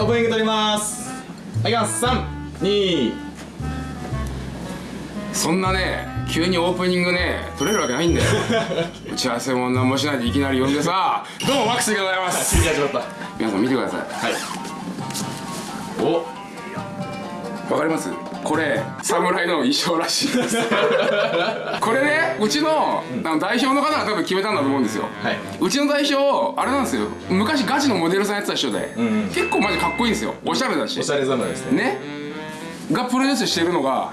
オープニング撮ります。はいます。321そんなね急にオープニングね撮れるわけないんだよ。打ち合わせも何もしないでいきなり呼んでさどうもマックスでございます。皆さん見てください。い。おわかります？これ侍の衣装らしいです。これねうちのあの代表の方が多分決めたんだと思うんですよ、はい。うちの代表あれなんですよ。昔ガチのモデルさんやってた人で、ん結構マジかっこいいんですよ。おしゃれだし。おしゃれ侍ですね。ね。がプロデュースしてるのが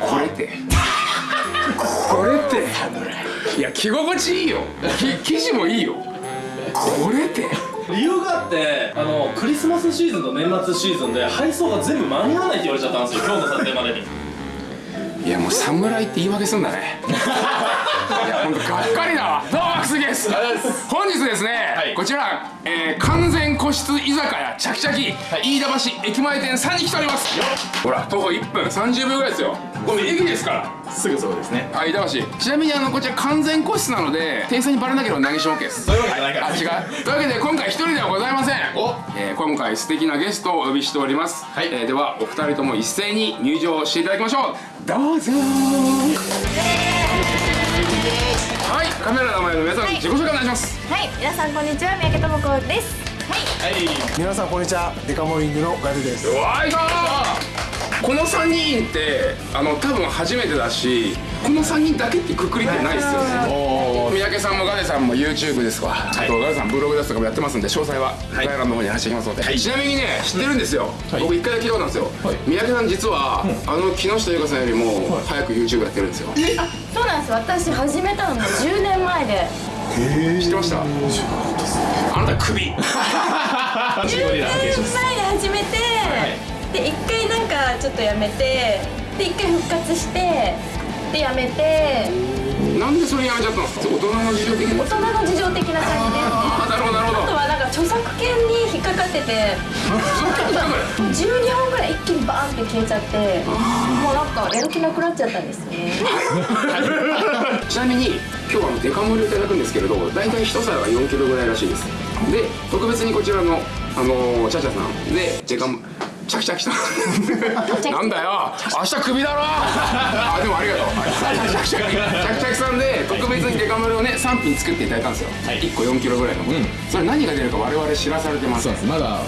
これって。これって。いや着心地いいよ。き生地もいいよ。これって理由があってあのクリスマスシーズンと年末シーズンで配送が全部間に合わないって言われちゃったんですよ今日の撮影までに。いやもう侍って言い訳すんだね。いやほんとがっかりだわ。どうもマックスです。本日ですね、はい。こちら、えー完全個室居酒屋チャキチャキ、飯田橋駅前店さんに来ております。ほら徒歩1分30秒ぐらいですよ。これ駅ですから。すぐそうですね。あ飯田橋。ちなみにあのこちら完全個室なので店員さんにバレなければ投げし OK ですそういうわけじゃないから。あ違う。というわけで今回一人ではございません。お。えー今回素敵なゲストをお呼びしております、はい。えーではお二人とも一斉に入場していただきましょうどうぞ。はいカメラの前の皆さん、はい。自己紹介お願いします。はい、皆さんこんにちは、三宅智子です。はい、はい。皆さんこんにちは。デカモーニングのガルです。わいここの3人ってあの多分初めてだしこの3人だけってくくりってないですよね。三宅さんもガネさんも YouTube ですわ、あとガネさんブログですとかもやってますんで詳細は概要欄の方に話していきますので、ちなみにね知ってるんですよ、はい。僕一回だけ聞いたんですよ、はい。三宅さん実は、あの木下優香さんよりも早く YouTube やってるんですよ、そうなんです。私始めたのも10年前で。知ってました？あなたクビゴリラ10年前で始めて、で一回なんかちょっとやめて、で一回復活して、でやめて、なんでそれやめちゃったんですか？大人の事情的な大人の事情的な感あなるほどなるほど。あとはなんか著作権に引っかかってて、12本ぐらい一気にバーンって消えちゃって、もうなんかやる気なくなっちゃったんですね。ちなみに今日はデカ盛りをいただくんですけれど大体一皿が4キロぐらいらしいです。で特別にこちらのあのーチャチャさん。でデカ盛チャキチャキさんなんだよ。明日クビだろ。あでもありがとう。チャキチャキチャキチャキさんで特別にデカ盛りをね3品作っていただいたんですよ、はい1個4キロぐらいのうんそれ何が出るか我々知らされてますそうですまだ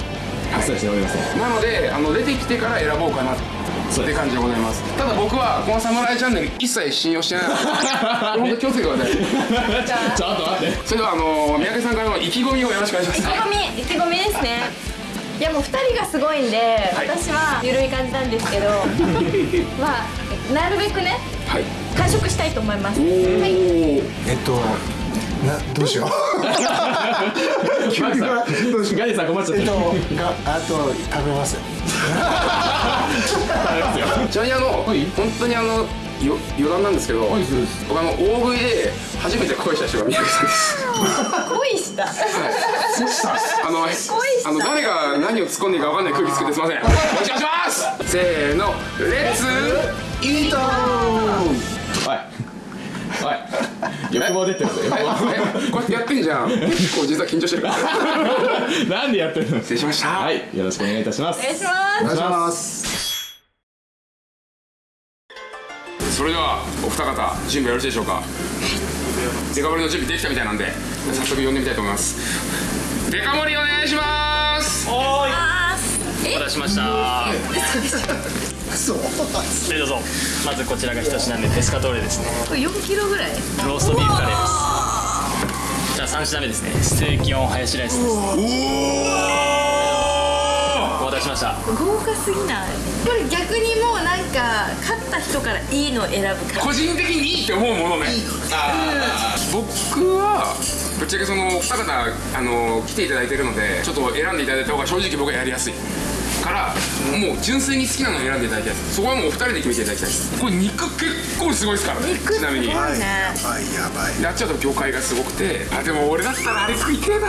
お伝えしておりませんなのであの出てきてから選ぼうかなって感じでございますただ僕はこの「サムライチャンネル」一切信用してないので本当気をつけてくださいちょっと待ってそれではあの三宅さんからの意気込みをよろしくお願いします意気込み意気込みですねいやもう2人がすごいんで、はい。私は緩い感じなんですけど まあなるべくねはい。完食したいと思います。おはい。ーえっとなどうしよう。ガリさんどうしようガリさん困っちゃっえったとがあと食べます。ちなみにあの、い。本当にあのよ余談なんですけど、僕あの大食いで初めて恋した人が三宅さんです。恋した？あのあの誰が何を突っ込んでいいか分かんない空気作ってすいません。お願いします。せーの。レッツイートおい。おい。欲望出てるぞ欲望。えこうやってやってんじゃん。結構実は緊張してる。か らなんでやってるの？失礼しました。はい。よろしくお願いいたします。お願いします。お願いしますそれではお二方準備よろしいでしょうか？デカ盛りの準備できたみたいなんで早速呼んでみたいと思います。デカ盛りお願いします！おーい。あお待たせしました。そうはいどうぞ。まずこちらが一品目ペスカトーレですね。ー4キロぐらい？ローストビーフカレーです。じゃあ3品目ですね。ステーキオンハヤシライスです。お待たせしました。豪華すぎない？これ逆にもうなんか勝った人からいいのを選ぶから個人的にいいって思うものね。僕はぶっちゃけそのお二方あの来ていただいてるのでちょっと選んでいただいた方が正直僕はやりやすいからもう純粋に好きなのを選んでいただきたいです。そこはもうお二人で決めていただきたいです。これ肉結構すごいですからね。肉ちなみに。すごい。ねばいやばい。やっちゃうと魚介がすごくてあでも俺だったらあれ食いてえな。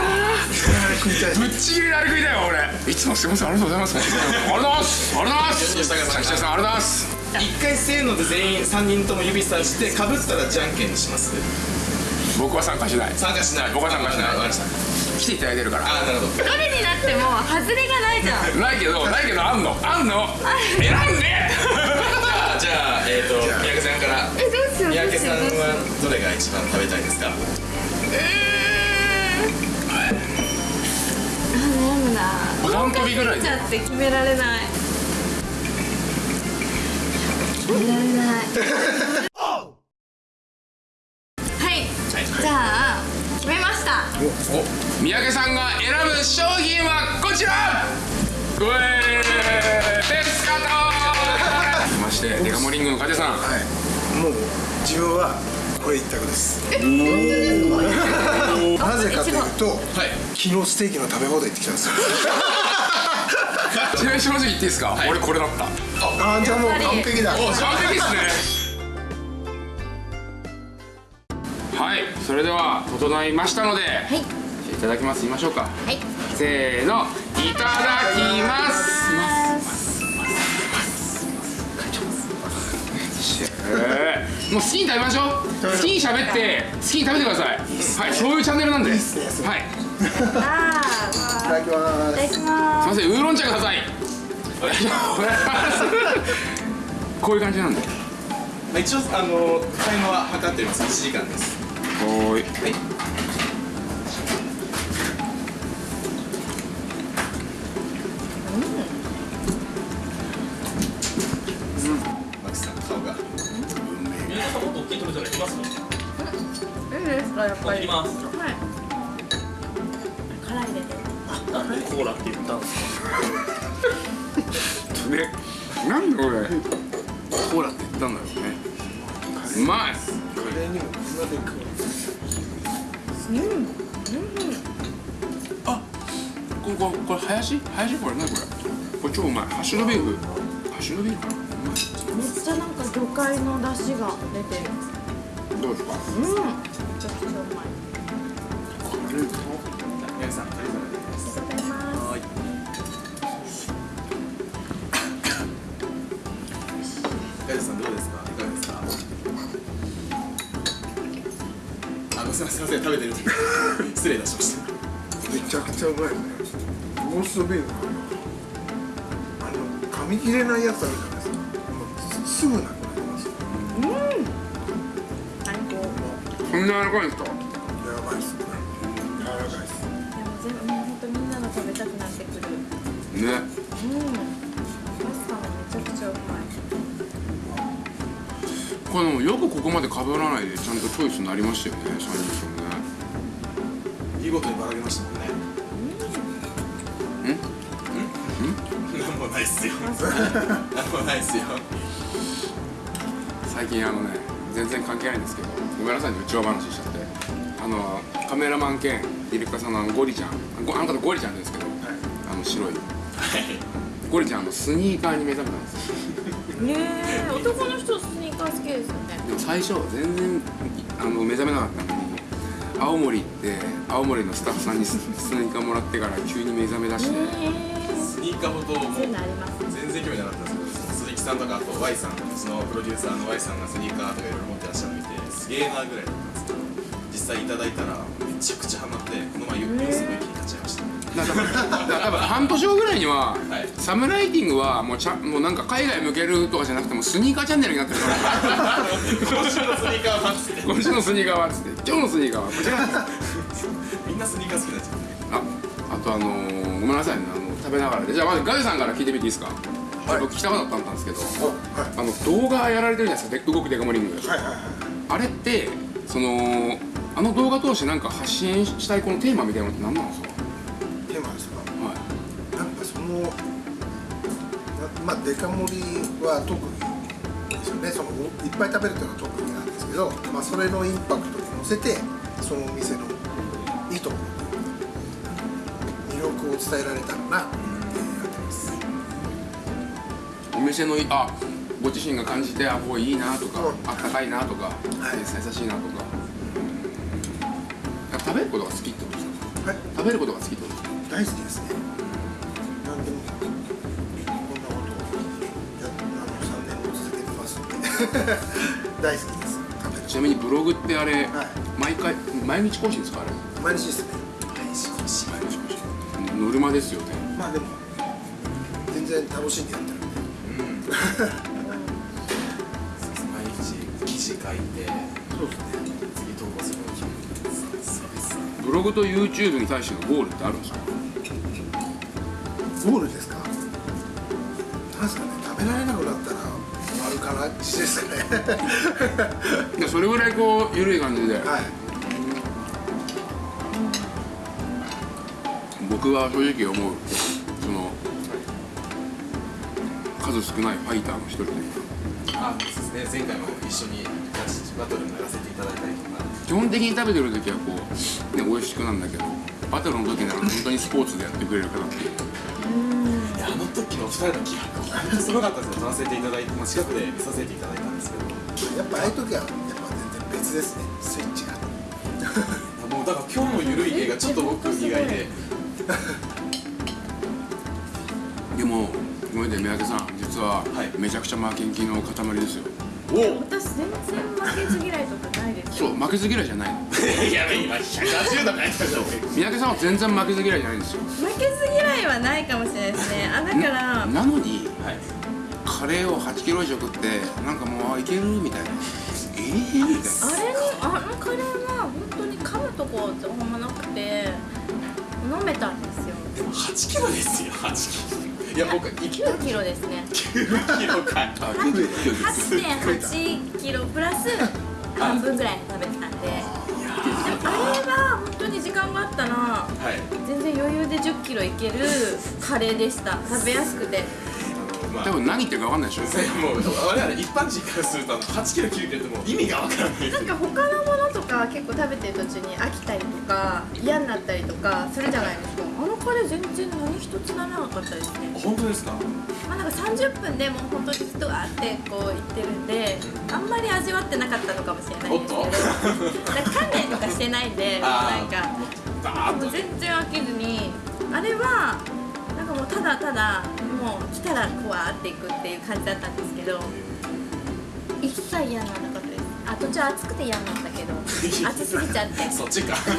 ぶっちぎりであれ食いたいよ俺。いつもすいませんありがとうございます。ありがとうございます。ありがとうございます。ありがとうございます。一回せーので全員3人とも指さしてかぶったらじゃんけんにします。僕は参加しない。参加しない。僕は参加しない。わかりました。来ていただいてるから。あなるほど。どれになっても外れがないじゃん。ないけどないけどあんの。あんの。選んでじゃあえっ、と三宅さんから。えどうしよう三宅さんはどれが一番食べたいですか？あ悩むなお誕生日ぐらいちゃって決められない決められないはいじゃあ決めましたお三宅さんが選ぶ商品はこちらうえーペスカトーましてデカモリングのカテさんはいもう自分は。これ一択です。なぜかというと、昨日ステーキの食べ放題行ってきたんですよ。ちなみに正直言っていいですか、俺これだった。あーじゃあもう完璧だ。お完璧ですね。はいそれでは整いましたので、はい。いただきます。言いましょうか。はい。せーの。いただきますえー。もう好きに食べましょう。好きに喋って好きに食べてください。はいそういうチャンネルなんで。はいすいただきまーいただきまませんウーロン茶ください。お願いします。こういう感じなんで。まあ一応あのタイムは測っております。1時間です。おーい。はいもっと大きいトルティいきますすいいですかやっぱりいきますはい辛いですなん。でコーラって言ったんですかでなんで俺コーラって言ったんだろうねうまいすカレーにもこん。なで食うこれこれこれ林？林これ何これ。これ超うまい。ハッシュドビーフ。ハッシュドビーフかな？ちゃなんか魚介の出汁が出てる。どうですかうん。めちゃくちゃうまい宮城さん。ありがとうございますありがとうございますガイドさん。どうですかいかがですかあごめん。なさいすいません。食べてる失礼いたしましためちゃくちゃうまいねローストビーフあの噛み切れないやつあるじゃなんな柔らかいんですか？やばいっす。ね柔らかいっす。でも全部もう本当みんなの食べたくなってくる。ね。うんパスタもめちゃくちゃうまい。これでもよくここまで被らないでちゃんとチョイスになりましたよね。3人ともね見事にばらけましたもんね。ん？ん？なん？もないっすよ。なんもないっすよ。最近あのね全然関係ないんですけどごめんなさいね内輪話しちゃってあのカメラマン兼ディレクターさんのゴリちゃんごあの方ゴリちゃんですけど、あの白い。ゴリちゃんあのスニーカーに目覚めたんですよ。ねえ男の人スニーカー好きですよね。でも最初全然あの目覚めなかったのに青森行って青森のスタッフさんにススニーカーもらってから急に目覚め出して、スニーカーほども全然興味なかったんですけど鈴木さんとかあと Y さんそのプロデューサーの Y さんがスニーカーとかいろいろ持ってらっしゃるの見てすげえなぐらいだったんですけど実際いただいたらめちゃくちゃハマってこの前ユースの駅に買っちゃいましただから多分だから多分半年後ぐらいには、はい。サムライティングはもうちゃもうなんか海外向けるとかじゃなくてもスニーカーチャンネルになってるから。今週のスニーカーはっつって今週のスニーカーはっつって今日のスニーカーはこちら。みんなスニーカー好きになっちゃってああとあのー、ごめんなさいね。あの食べながらで。じゃあまずガイさんから聞いてみていいですか、僕聞きたかったんですけどあの動画やられてるじゃないですか。で動くデカモリングあれってそのあの動画通してなんか発信したいこのテーマみたいなのって何なんですか？テーマですか？はい。なんかそのなまあデカ盛りは特にですよね。そのいっぱい食べるというのは特技なんですけど、まあ、それのインパクトに乗せてそのお店のいいところ魅力を伝えられたらな店のいあご自身が感じてあここいいなとか、うん。あったかいなとか、はい。優しいなとか、やっぱ食べることが好きってことですか？はい。食べることが好きってことですか？大好きですね。何でもこんなことをやあの3年も続けてますんで。大好きです。ちなみにブログってあれ、はい。毎回毎日更新ですか？あれ。毎日ですね。毎日更新。ノルマですよね。まあでも全然楽しんでやってる毎日記事書いてそうですね次投稿するの？決めてブログと YouTube に対してのゴールってあるんですか？ゴールですかなんですかね。食べられなくなったらある感じですかね。いやそれぐらいこう緩い感じで。はい。僕は正直思う数少ないファイターの一人で。あそうですね。前回も一緒にガチバトルもやらせていただいたりとか。基本的に食べてる時はこう、ね、美味しくなんだけどバトルの時なら本当にスポーツでやってくれる方っていういやあの時の二人の気迫本当すごかったですよ。撮らせていただいて、まあ、近くで見させていただいたんですけど。やっぱああいう時はやっぱ全然別ですね。スイッチが。もうだから今日のゆるい映画ちょっと僕意外で。でもごめんね三宅さん実ははい。めちゃくちゃ負けん気の塊ですよ。お私全然負けず嫌いとかないですよ。そう負けず嫌いじゃないの。いや今180度変えたじゃん三宅さんは全然負けず嫌いじゃないんですよ。負けず嫌いはないかもしれないですね。あだからなのにはい。カレーを8キロ以上食ってなんかもうあいける？みたいな。ええみたいな。あれにあのカレーは本当に噛むとこってほんまなくて飲めたんですよ。でも8キロですよ8キロいや僕生きた9キロですね9キロか。いあ聞いてる8.8キロプラス半分ぐらい食べてたんで。でもあれは本当に時間があったらはい。全然余裕で10キロいけるカレーでした。食べやすくて。あのまあ。多分何言ってるか分かんないでしょ。もう我々一般人からするとあの8キロ9キロってもう意味がわからない。なんか他のものとか結構食べてる途中に飽きたりとか嫌になったりとかするじゃないですか。あのカレー全然何一つならなかったですね。本当ですか？まあなんか30分でもう本当に人がってこう言ってるんであんまり味わってなかったのかもしれないんですけど。おっと？なんか鍛錬とかしてないんでなんか。バーッと。もう全然飽きずにあれはなんかもうただただもう来たらこうわーっていくっていう感じだったんですけど一切嫌にならなかった。ですあ途中暑くて嫌になったけど 暑すぎちゃって。そっちか。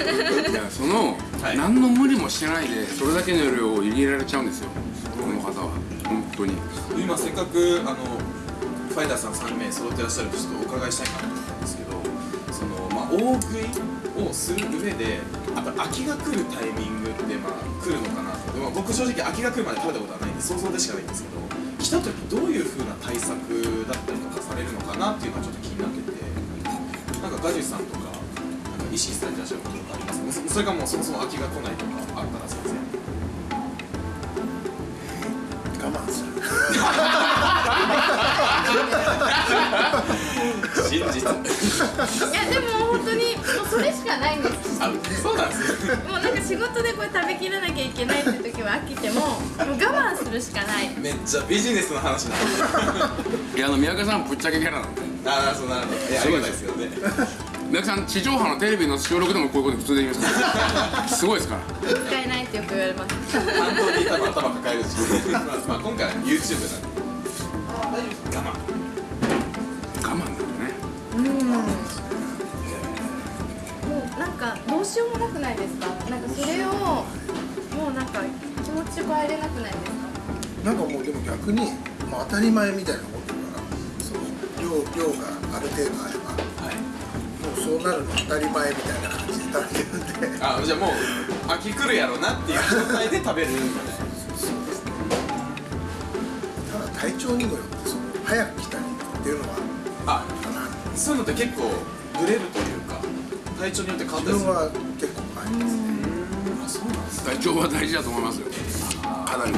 いやその、はい。何の無理もしてないでそれだけの量を入れられちゃうんですよ。この方は。本当に。今せっかくあのファイターさん3名揃ってらっしゃるとちょっとお伺いしたいなと思ったんですけどその、まあ、大食いをする上でやっぱ飽きが来るタイミングってまあ来るのかなと、まあ、僕正直飽きが来るまで食べたことはないんで想像でしかないんですけど来た時どういう風な対策だったりとかされるのかなっていうのはちょっと気になっててガジュさんとかなんか意識されてらっしゃることとかあります？そそれかもうそもそも飽きが来ないとかあったら先生。我慢する。真実。いやでも本当にもうそれしかないんです。あそうなんですね。もうなんか仕事でこれ食べきらなきゃいけないって時は飽きてももう我慢するしかない。めっちゃビジネスの話なんでいやあの三宅さんぶっちゃけキャラなんでああそうなるほど。いやありがたいですよね。三宅さん地上波のテレビの収録でもこういうこと普通で言います すごいですから。使えないってよく言われます。担当に多分頭抱えるしまあ、まあ、今回は YouTube なんで我慢我慢だよね。うん。もうなんかどうしようもなくないですか？なんかそれをもうなんか気持ち変えれなくないですか？なんかもうでも逆に、まあ、当たり前みたいな量量がある程度あればはい。もうそうなるの当たり前みたいな感じで食べてるんで。あじゃあもう飽き来るやろなっていう状態で食べる。みたいただ体調にもよってその早く来たりっていうのはなあかな。そういうのって結構ブレるというか体調によって変わったりするは結構ありますねあそうなんです体調は大事だと思いますよ。かなり。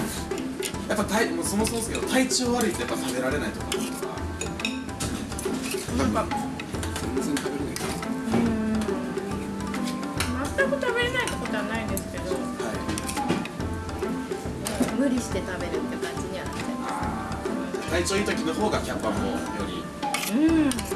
やっぱ体もうそもそもですけど体調悪いとやっぱ食べられないとか全然食べれない全く食べれないってことはないですけど。はい。無理して食べるって感じにはなっちゃいまあー。体調いい時の方がキャッパもより。すうん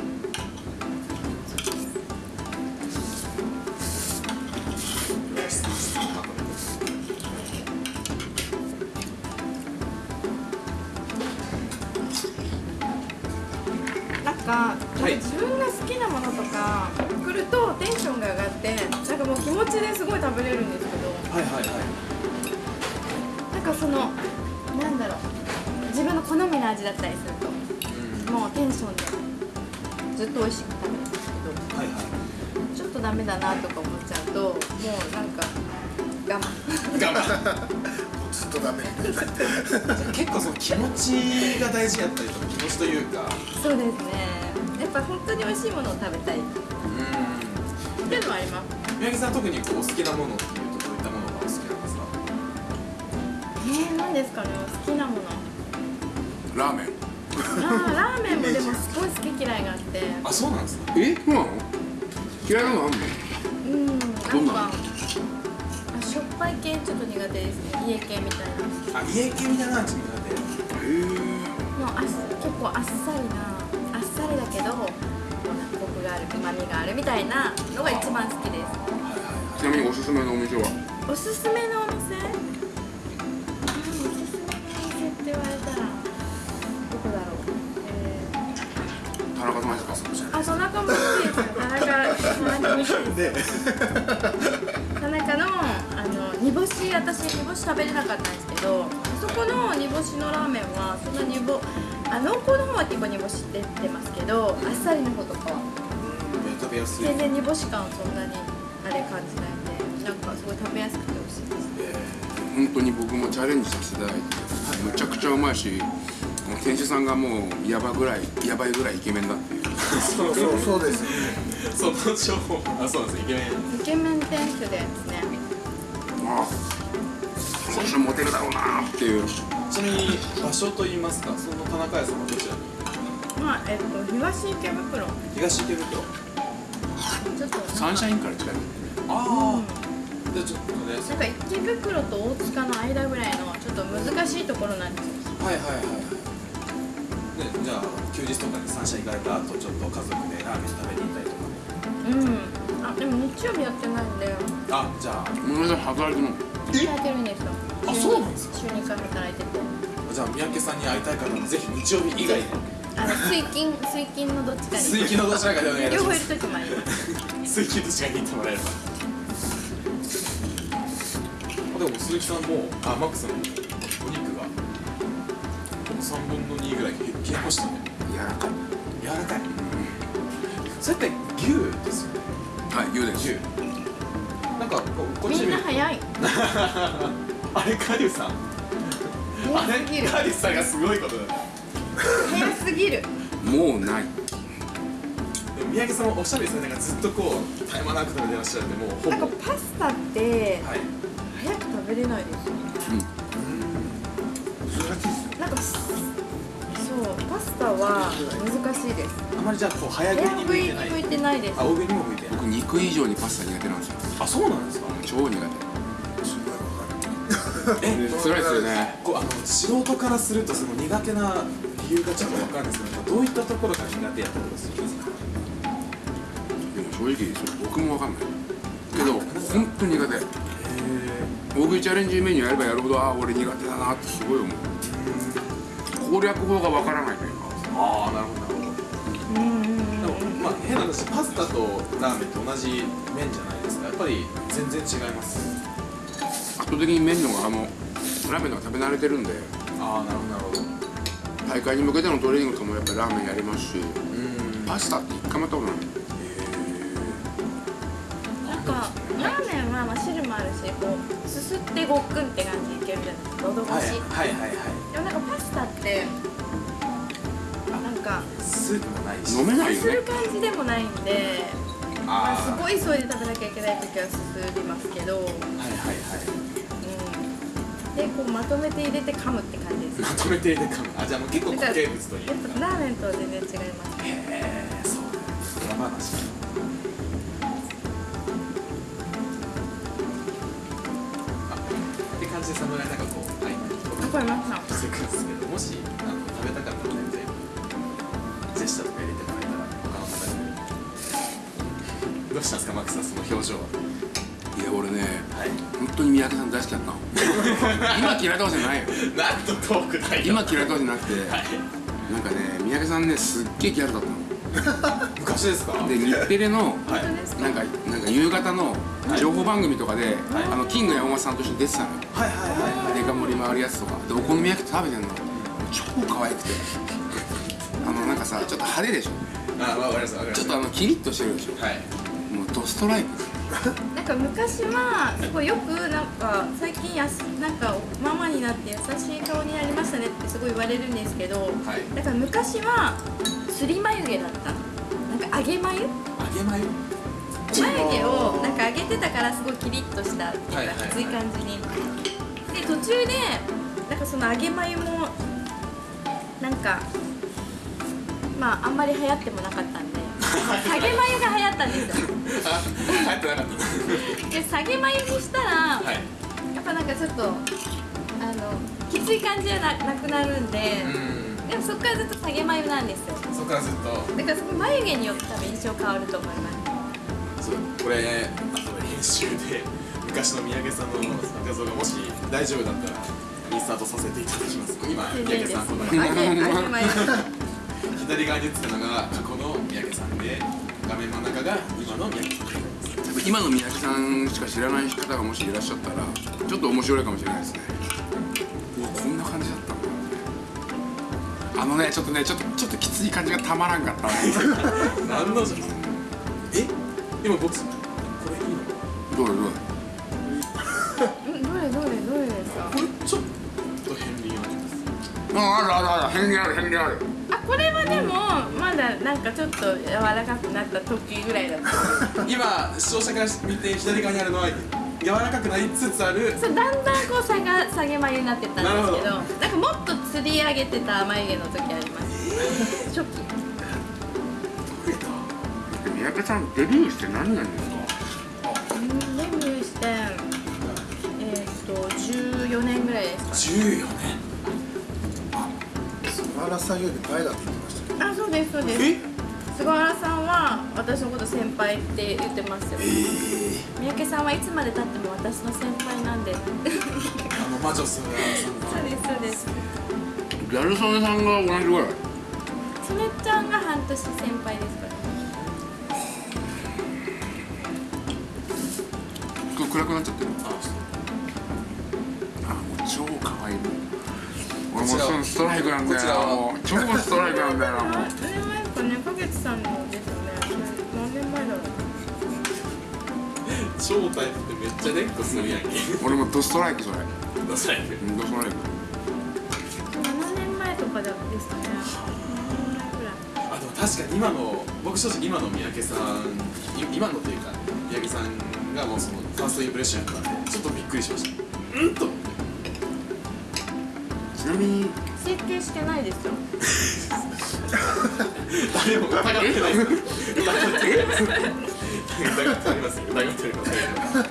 ずっとダメみたいな。る結構その気持ちが大事やったりとか気持ちというか。そうですね。やっぱ本当に美味しいものを食べたい。っていうのはあります。宮城さん特にこうお好きなものっていうとどういったものがお好きなんですか？えー、何ですかね好きなもの。ラーメン。あーラーメンもでもすごい好き嫌いがあって。あそうなんですか？えそうなの？嫌いなのあんの？うんなんどんなの？かぱい系ちょっと苦手ですね。家系みたいな。あ家系みたいな感じ苦手。へえもうあっ結構あっさりなあっさりだけどコクがあるうまみがあるみたいなのが一番好きです。ちなみにおすすめのお店は？おすすめのお店？うんおすすめのお店って言われたらどこだろう？え田中さんですかあ田中も好きです。よ田中田中も好きです。田中のあの煮干し私煮干し食べれなかったんですけどあそこの煮干しのラーメンはそんな煮干あ濃厚の方は結構煮干しって出てますけどあっさりの方とかは。食べやすい。全然煮干し感そんなにあれ感じないんでなんかすごい食べやすくて美味しいです。本当に僕もチャレンジさせていただいてめちゃくちゃうまいしもう店主さんがもうやばぐらいやばいぐらいイケメンだっていう。そうそうそうです その情報。あそうなんです。イケメン。イケメン店主ですね。あその人モテるだろうなっていう。ちなみに場所といいますかその田中屋さんはどちらに？まあえっと東池袋。東池袋。ちょっとサンシャインから近い。ああ。じゃあちょっとね。なんか池袋と大塚の間ぐらいのちょっと難しいところなんですよ。はいはいはいはい。でじゃあ休日とかに三社行かれた後ちょっと家族でラーメン食べに行ったりとかうん。あでも日曜日やってないんであじゃあ。ごめんなさい働いてるの働いてるんですよあそうなんですか？週2回働いてて。じゃあ三宅さんに会いたい方はぜひ日曜日以外であの水金水金のどっちかに。水金のどちらかでお願いしま両方いるもあります。水金どちらに行ってもらえれば。あでも鈴木さんもあマックスのお肉が3分の2ぐらい消えましたね。柔らかい。柔らかい。それって牛ですよね。はい言うです。牛。なんかこうこっちみんな早い あれカリュウさん。あれカリュウさんがすごいことだ早すぎる。もうない。でも三宅さんもおっしゃるんですねなんかずっとこう絶え間なく食べてらっしゃるんでもうほぼ。なんかパスタってはい。早く食べれないですよ難しいですよ。なんかそうパスタは難しいです。あまりじゃあこう早食いにに向いてない。向いてないです。あ大食いにも向いてない。僕肉以上にパスタ苦手なんですよ。あそうなんですか？超苦手え辛いですよね。こうあの素人からするとその苦手な理由がちょっとわかるんですけどどういったところが苦手やったりするんですか？でも正直僕もわかんない。けど本当に苦手。大食いチャレンジメニューやればやるほどああ俺苦手だなってすごい思う。攻略法がわからないというか。ああなるほど。まあ変な話パスタとラーメンって同じ麺じゃないですか。やっぱり全然違います。圧倒的に麺のがあのラーメンのが食べ慣れてるんで。ああなるほどなるほど。大会に向けてのトレーニングとかもやっぱりラーメンやりますし。うん。パスタって一回もやったことない。なんかラーメンはまあ汁もあるしこうすすってごっくんって感じでいけるじゃないですか喉越し、はいはいはいはいでもなんかパスタってなんかスープもないし。飲めないよね。する感じでもないんでまあ、すあごい急いで食べなきゃいけない時はすすりますけど、はいはいはいでこうまとめて入れて噛むって感じです。まとめて入れてかむ。あじゃあもう結構固形物という。やっかぱラーメンとは全然違います。へえそう。裏話あって感じで侍なんかこう。合間にこうわかりましていくんですけどもしあの食べたかったら全然ジェスチャーとか入れてもらえたら他の方にどうしたんですかマックスさんその表情は嫌いとかじゃないよ。なんとトークない今嫌いとかじゃなくてはい。なんかね三宅さんねすっげえギャルだったの。昔ですか？で日テレのなんかなんか夕方の情報番組とかで、はい。あのキング山本さんと一緒に出てたのよ。はいはいはいはい。デカ盛りもあるやつとか。でお好み焼き食べてんの超可愛くて。あのなんかさちょっと派手でしょ。あわかりますわかります。ちょっとあのキリッとしてるでしょ。はい。もうドストライク なんか昔はすごいよくなんか最近やすなんかママになって優しい顔になりましたねってすごい言われるんですけど、はい。だから昔はすり眉毛だった。なんか上げ眉？揚げ眉？眉毛をなんか上げてたからすごいキリッとしたっていうかきつい感じに。で途中でなんかその上げ眉もなんかまああんまり流行ってもなかったんで下げ眉が流行ったんですよあ入ってなかったで下げ眉にしたら、はい。やっぱなんかちょっとあのきつい感じじゃななくなるんで、うん。でもそこからずっと下げ眉なんですよ。そこからずっと。だからそこ眉毛によって多分印象変わると思います。これあと編集で昔の三宅さんの画像がもし大丈夫だったらインスタートさせていただきます。今 三宅さんこの 左側に映ってるのが過去ので画面真ん中が今の三宅さん今の三宅さんしか知らない方がもしいらっしゃったらちょっと面白いかもしれないですね。うわこんな感じだったんだあのねちょっとねちょっとちょっときつい感じがたまらんかったね何のじゃえ今僕これいいの？どれどれどれですかこれちょっと片鱗ありますああるあるある変にある変にある。あこれはでもまだなんかちょっと柔らかくなった時ぐらいだった 今視聴者から見て左側にあるのは柔らかくなりつつある。そうだんだんこう下が下げ眉になってったんですけどなんかもっと吊り上げてた眉毛の時あります、初期。三宅さんデビューして何年ですか？うんデビューしてえーっと14年ぐらいですか14年菅原さんより前だって言ってましたねあそうですそうです。え？菅原さんは私のこと先輩って言ってますよ、三宅さんはいつまでたっても私の先輩なんで。そうあの魔女菅原さんがですそうですギャル曽根さんが同じぐらい？それちゃんが半年先輩ですから。暗くなっちゃってる。ああもう超可愛い。俺もこちらそのストライクなんだこちらは。よもう超ストライクなんだよもう。何年前かねかげつさんのですよねそれ何年前だろう。超タイプってめっちゃレックするやんけ。俺もドストライクそれ。どうしたらいいうんドストライク。7年前とかだですかね。7年前ぐらいあでも確かに今の僕正直今の三宅さんい今のというか三宅さんがもうそのファーストインプレッションやったんでちょっとびっくりしました。うんと。ちなみに整形してないですよ。誰も疑ってない。疑ってます。よ疑ってます。よ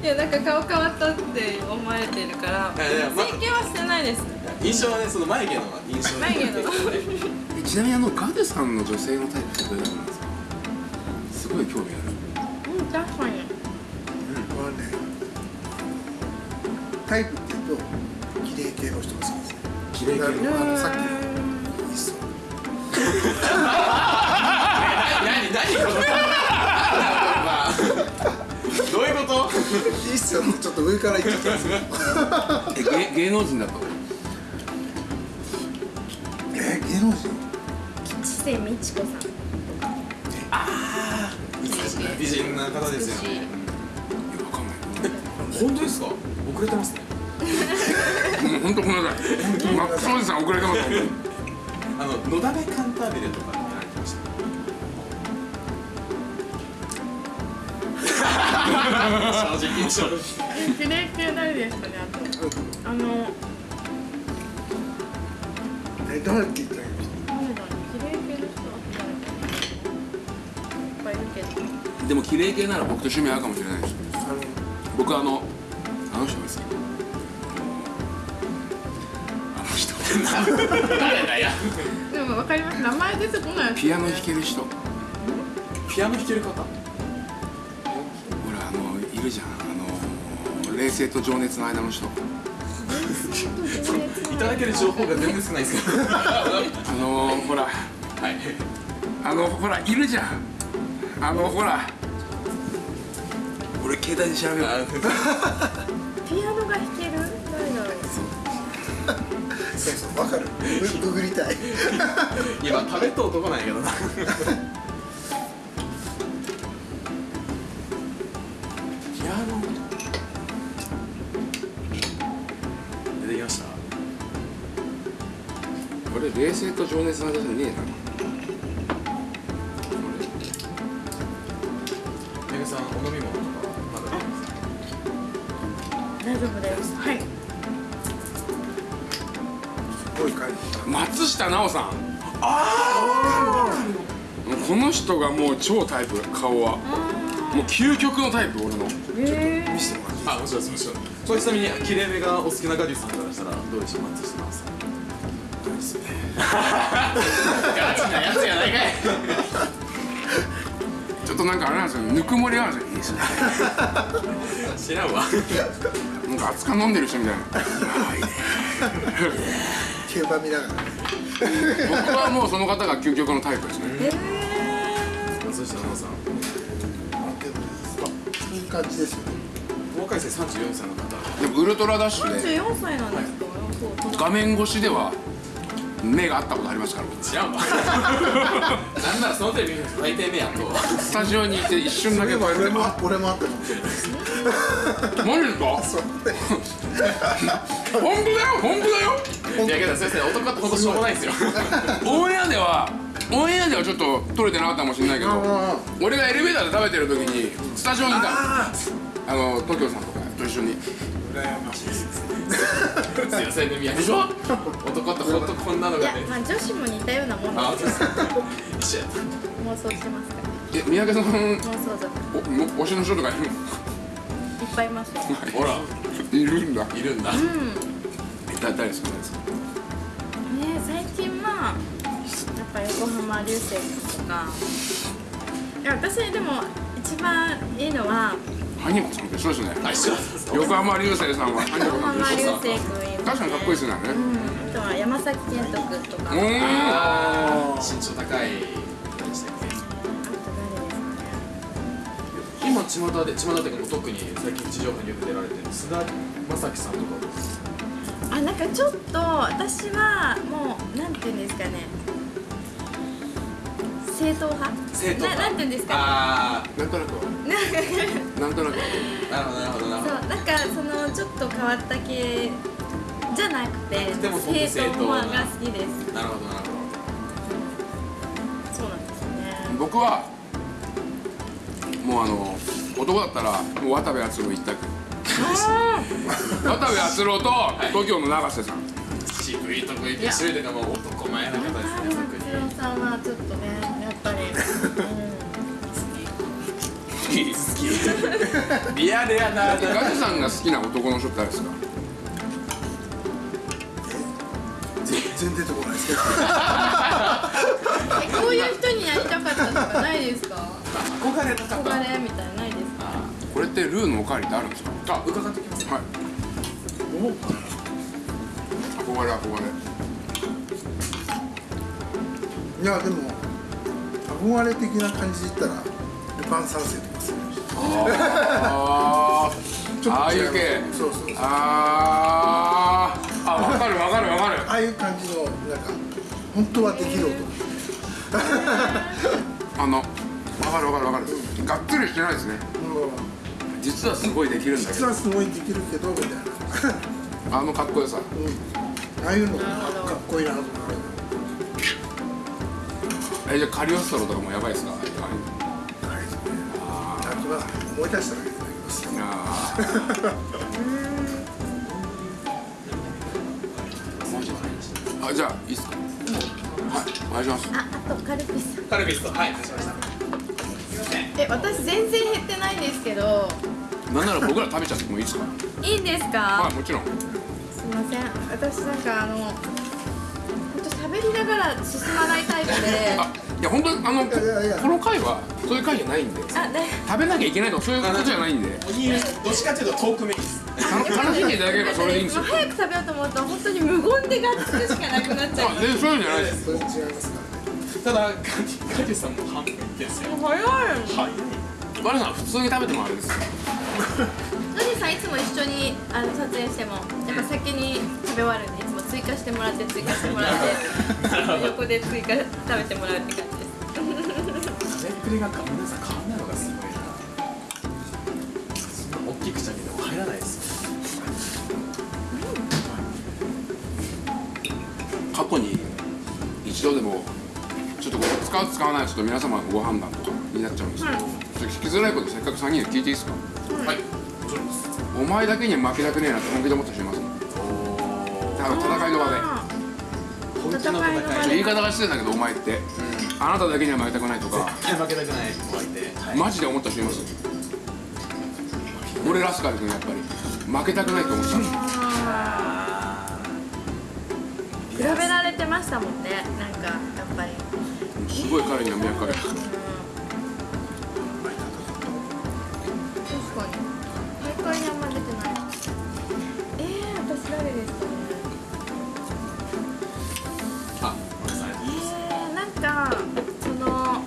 いやなんか顔変わったって思われてるから整形はしてないです。印象はねその眉毛の印象眉毛の。えちなみにあのガデさんの女性のタイプってどれなんですか？すごい興味ある。うん確かに。これはねタイプです綺麗系あのあのさっきうのいいっすよ何何このまあどういうこといいっすよ。ちょっと上から言っちゃったんですよ。え芸芸能人だとえ芸能人吉瀬美智子さん美人な方ですよ。ねわかんない本当ですか？遅れてますね本当ごめんなさい。マックスおじさん遅れてます本あののだめカンタービレとかやられてました正直正直え綺麗系誰ですかねあと。あのえ誰って言ったらいいでも綺麗系なら僕と趣味合うかもしれないです。僕あのの人誰だよ。でも分かります。名前出てこないピアノ弾ける人。ほピアノ弾ける方？らあのいるじゃん。あの冷静と情熱の間の人。いただける情報が全然少ないですけど。はあのほら。い。あのほらいるじゃん。あのほら。俺携帯で調べる。あピアノが弾ける誰だろうそうそうわかる。グググりたい。今食べと男なんやけどな。出てきました。これ冷静と情熱の間じゃねえな松下奈緒さん。ああこの人がもう超タイプ顔は。もう究極のタイプ俺の。え見せてもらっていいあもちろんですもちろん。これちなみに切れ目がお好きなガデュさんからしたらどうでしょう松下さんガチなやつやないかい。ちょっとなんかあれなんですよぬくもりがあるんですよいいですね。知らんわ。なんか熱か飲んでる人みたいな。ああいいね競馬見ながらね僕はもうその方が究極のタイプですね。松下奈緒さん。あでもいい感じですよね。東海生34歳の方。でもウルトラダッシュで。34歳なんですかそう画面越しでは目が合ったことありますから。知らんわなんならそのテレビ大抵目やとスタジオにいて一瞬だけ俺も俺もあったかもしれないです マジですか？本当だよ本当だよ。いやけど先生男ってほんとしょうもないんですよ。オンエアではオンエアではちょっと撮れてなかったかもしれないけど俺がエレベーターで食べてる時にスタジオにいたああの東京さんとかと一緒に。あ羨ましい。です強さ組やでしょ男ってほんとこんなのいやがねまあ女子も似たようなもんあですよ一緒やった妄想してますから。え三宅さん妄想族おも推しの人とかいるいっぱいいます。よほら。いるんだ。いるんだ。うん。えだ誰ですか誰ですかね最近まあやっぱ横浜流星君とか。いや私でも一番いいのはハニコさんと一緒ですね。横浜流星さんはハニコ横さんと浜流一緒ですね。確かにかっこいいですね。うん。あとは山崎賢人君とか。身長高い今巷で巷でもう特に最近地上波によく出られてる須田将暉さんとかあなんかちょっと私はもうなんていうんですかね。正統派？正統派。ななんていうんですか？あなんとなくなんとなくは。あなるほどなるほどなるほど。そうなんかそのちょっと変わった系じゃなくて正正統派が好きです。なるほどなるほそうなんですよね。僕はもうあの男だったらもう渡部篤郎一択渡部篤郎と TOKIO の永瀬さん。ど渋いとこ行け渋いとかもう男前な方ですねさんはちょっとねやっぱり、好き好きリアルやなガジさんが好きな男の人って誰ですか全然出てこないですけどうん、こういう人にやりたかったとかないですか？憧れた方憧れみたいなのないですかこれってルーのおかわりってあるんですか？あ伺ってきます。はい。憧れ憧れ。いやでも憧れ的な感じで言ったらルパン三世とかする。あ ちょっと違ああいう系。そうそうそう。あー。あ分かる分かる分かる。ああいう感じのなんか本当はできる男。あの分かる分かる分かる。がっつりしてないですね。うん実はすごいできるんだけど。実はすごいできるけどみたいな、あのかっこよさ。うん、ああいうのかっこいいなと思うえじゃあカリオストロとかもやばいですか？ああれですねあとは思い出しただけでなります。あー。マジあじゃあいいっすか？はいお願いします。ああとカルピス。カルピスとはい出しましたえ私全然減ってないんですけど。なんなら僕ら食べちゃってもいいですか？いいんですか、はいもちろん。すいません。私なんかあの本当喋りながら進まないタイプで。あいや本当にあのこの回はそういう回じゃないんで。食べなきゃいけないとかそういうことじゃないんで。おにどっちかっていうとトークメインです。楽楽しんでいただければそれでいいんですよ早く食べようと思うと本当に無言でがっつくしかなくなっちゃうあ全然そういうんじゃないです。それ違いますか？ただガディガディさんも半分いってんすよ。もう早い。はい。バルさん普通に食べてもあれですよ。ノジさんいつも一緒にあの撮影してもやっぱ先に食べ終わるんでいつも追加してもらって追加してもらって 横で追加食べてもらうって感じです。食べっぷりが皆さん使う使わないはちょっと皆様のご判断とかになっちゃうんですけど、聞きづらいことせっかく3人で聞いていいですか？はい。お前だけには負けたくねえなって本気で思った人います？多分戦いの場で。本気の戦い言い方が失礼だけどお前って、あなただけには負けたくないとか。絶対負けたくない子がいて、マジで思った人います？俺ラスカル君やっぱり。負けたくないと思ってた比べられてましたもんね。なんかやっぱりすごい彼には脈かけた。確かに大会にあんま出てないえー、私誰ですかえー、なんかその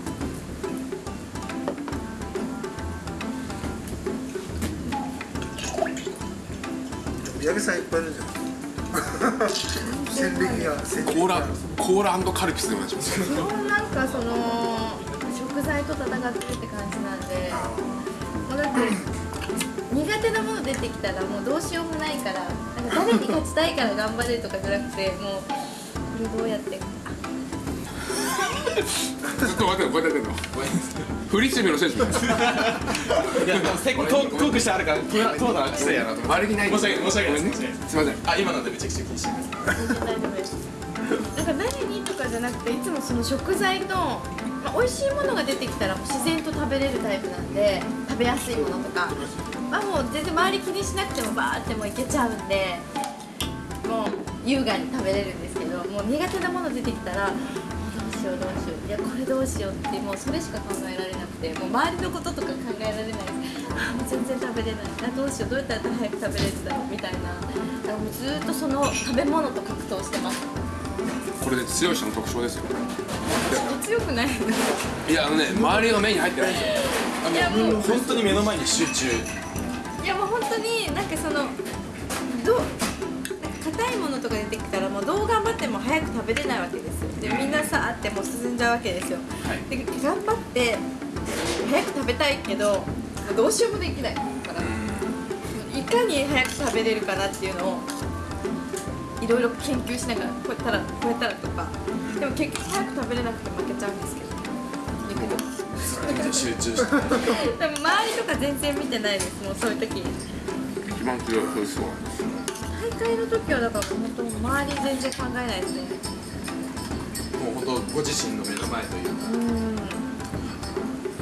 さんいっぱいいるじゃない 戦歴が戦歴コーラがコーラカルピスでお願いします 基本なんかその食材と戦ってるって感じなんでもうだって苦手なもの出てきたらもうどうしようもないからなんか誰に勝ちたいから頑張れるとかじゃなくてもうこれどうやって。ずっと待ってこうやってやってんの。フリスビーの選手みたいいやでもせっかくトークしてあるからトートーク失礼やなと思って。悪気ない申し訳申し訳ない。すいません。あ今のでめちゃくちゃ気にしてますじゃなくていつもその食材と、まあ、美味しいものが出てきたら自然と食べれるタイプなんで食べやすいものとか、まあ、もう全然周り気にしなくてもバーってもういけちゃうんでもう優雅に食べれるんですけどもう苦手なもの出てきたらどうしようどうしよう。いやこれどうしようってもうそれしか考えられなくてもう周りのこととか考えられないです。あもう全然食べれない。あどうしよう。どうやったら早く食べれるんだろう。みたいな。だからもうずっとその食べ物と格闘してます。これで強い人の特徴ですよ。強くないいやあのね周りの目に入ってないんですよ。いやもう本当に目の前に集中。いやもう本当になんかそのどうなんか硬いものとか出てきたらもうどう頑張っても早く食べれないわけですよ。でみんなさあってもう進んじゃうわけですよ、で頑張って早く食べたいけどどうしようもできないから。いかに早く食べれるかなっていうのをいろいろ研究しながらこうやったらこうやったらとか。でも結局早く食べれなくて負けちゃうんですけど。だけど集中してでも周りとか全然見てないですもうそういう時。一番強いそうなんです大会の時はだから本当周り全然考えないですね。もう本当ご自身の目の前というか。うん。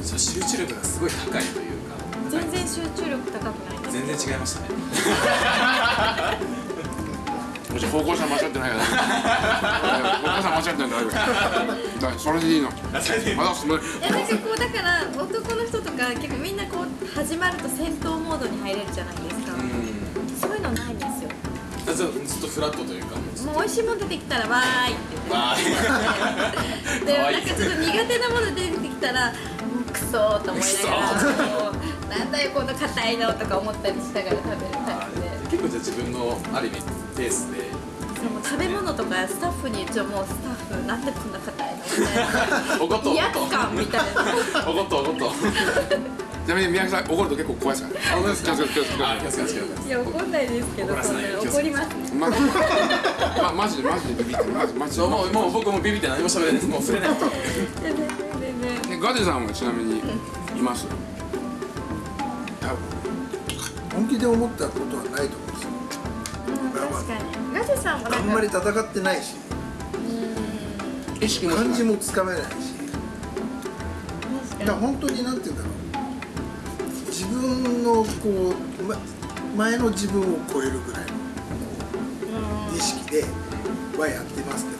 そう集中力がすごい高いというか。全然集中力高くないです。全然違いましたねもし方向性間違ってないから方向性間違ってない からそれでいいの。まだその。いやなんかこうだから男の人とか結構みんなこう始まると戦闘モードに入れるじゃないですか。うん。そういうのないんですよ。ずっとずっとフラットというかもうもう美味しいもの出てきたらわーいって。言ってわでなんかちょっと苦手なもの出てきたらもうクソーと思いながらなんだよこの硬いのとか思ったりしながら食べるタイプで。結構じゃあ自分のある意味ペースででも食べ物とかスタッフに一応もう。スタッフなんでこんな硬いのみたいな。怒っと威圧感みたいっと怒っとちなみに宮城さん怒ると結構怖いですか？ら あ気をつけて気をつけ。ていや怒んないですけど怒ります。ま まマジでマジでビビってる。マジマジで。そうもうもう僕もビビって何も喋れない。ですもう触れない。全然全然。でガデさんはちなみにいます？多分。本気で思ったことはないと思う確かに。ガジさんもなんか。あんまり戦ってないし。意識もしない漢字もつかめないしだ本当になんて言うんだろう。自分のこう、ま、前の自分を超えるぐらいのに意識ではやってますけど。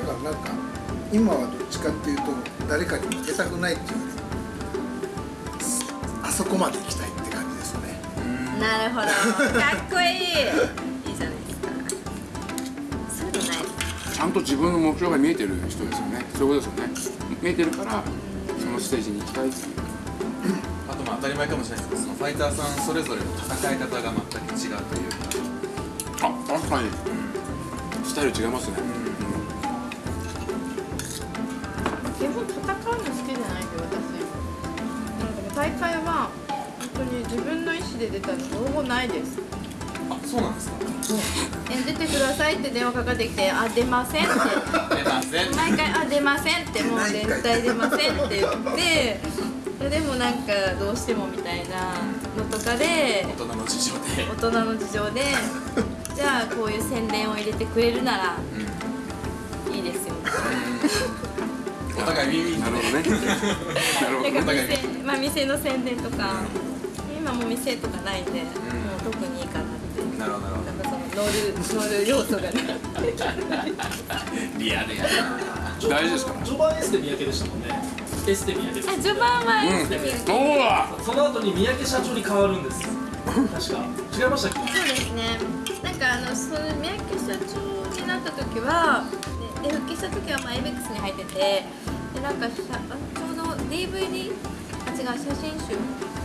だからなんか今はどっちかっていうと誰かに負けたくないっていうよりあそこまで行きたいなるほど。かっこいい。いいじゃないですか。そういうのないちゃんと自分の目標が見えてる人ですよね。そういうことですよね。見えてるからそのステージに行きたいっていう。あとまあ当たり前かもしれないですけどそのファイターさんそれぞれの戦い方が全く違うというか。あ確かに。スタイル違いますね。基本当に自分の意思で出たのほぼないです。あそうなんですか。え出てくださいって電話かかってきてあ出ませんって。出ません。毎回あ出ませんって。もう絶対出ませんって言ってでもなんかどうしてもみたいなのとかで大人の事情で。大人の事情でじゃあこういう宣伝を入れてくれるならいいですよ。お互いウィンウィンなるほどね。なるほど。なんかお互い店,、まあ、店の宣伝とか今もう店とかないんで、もう特にいいかなって。なるほどなるほなんかその乗る乗る要素がね。どリアルやな。大事ですから序盤エステ三宅でしたもんね。エステ三宅ですあ序盤はエステ見るそう。だその後に三宅社長に変わるんです。確か。違いましたっけ？そうですね。なんかあのその三宅社長になった時はでで復帰した時はまあエベックスに入っててでなんかしゃあちょうど DVD あ違う写真集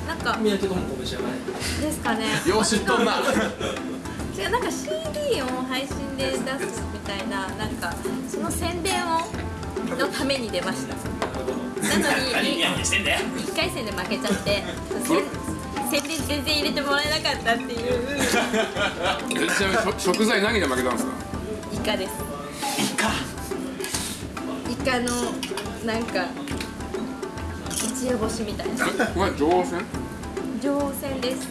なんか三宅智子召し上がれ。ですかね。よう知っとんな。違うなんか CD を配信で出すみたいななんかその宣伝をのために出ました。なのに何してんだよ1回戦で負けちゃってせ 宣伝全然入れてもらえなかったっていう。えちなみに食材何で負けたんですか？イカです。イカ。イカのなんか一夜干しみたいな。これ上戦？上船です。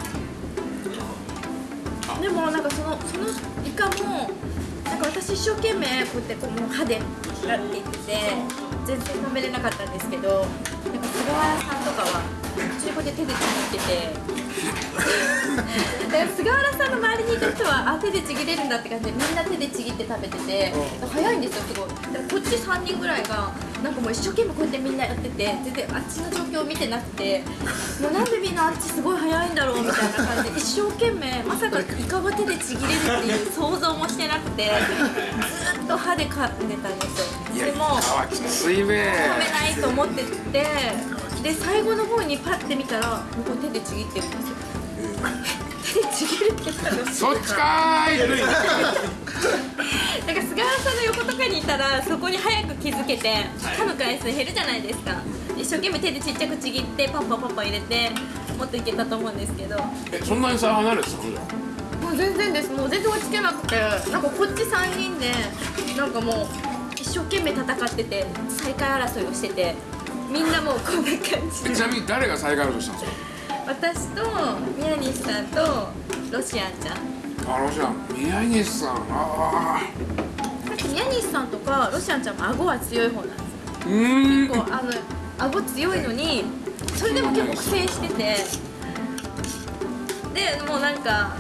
でもなんかそのそのイカもなんか私一生懸命こうやってこう歯でやっていってて全然食べれなかったんですけどなんか菅原さんとかは中古で手でちぎっててだから菅原さんの周りにいた人はあ手でちぎれるんだって感じでみんな手でちぎって食べてて早いんですよすごい。でもこっち3人ぐらいがなんかもう一生懸命こうやってみんなやってて全然あっちの状況を見てなくてもうなんでみんなあっちすごい早いんだろうみたいな感じで一生懸命まさかイカが手でちぎれるっていう想像もしてなくてずっと歯で噛んでたんですよ。でもあきついべ食べないと思っててで最後の方にパッて見たら向こう手でちぎってるんですよ。手でちぎれてたの。そっちかーい。なんか菅原さんの横とかにいたらそこに早く気づけて噛む回数減るじゃないですか。一生懸命手でちっちゃくちぎってパンパンパンパン入れてもっといけたと思うんですけど。もえそんなに差離れてたの？じゃう全然です。もう全然落ち着けなくてなんかこっち3人でなんかもう一生懸命戦ってて再会争いをしててみんなもうこんな感じ。えちなみに誰が再会としたんですか？私と宮西さんとロシアンちゃん。あのじゃん宮西さん。あなんか宮西さんとかロシアンちゃんも顎は強い方なんですよ。ーうーん。結構あの顎強いのにそれでも結構苦戦してて。でもうなんか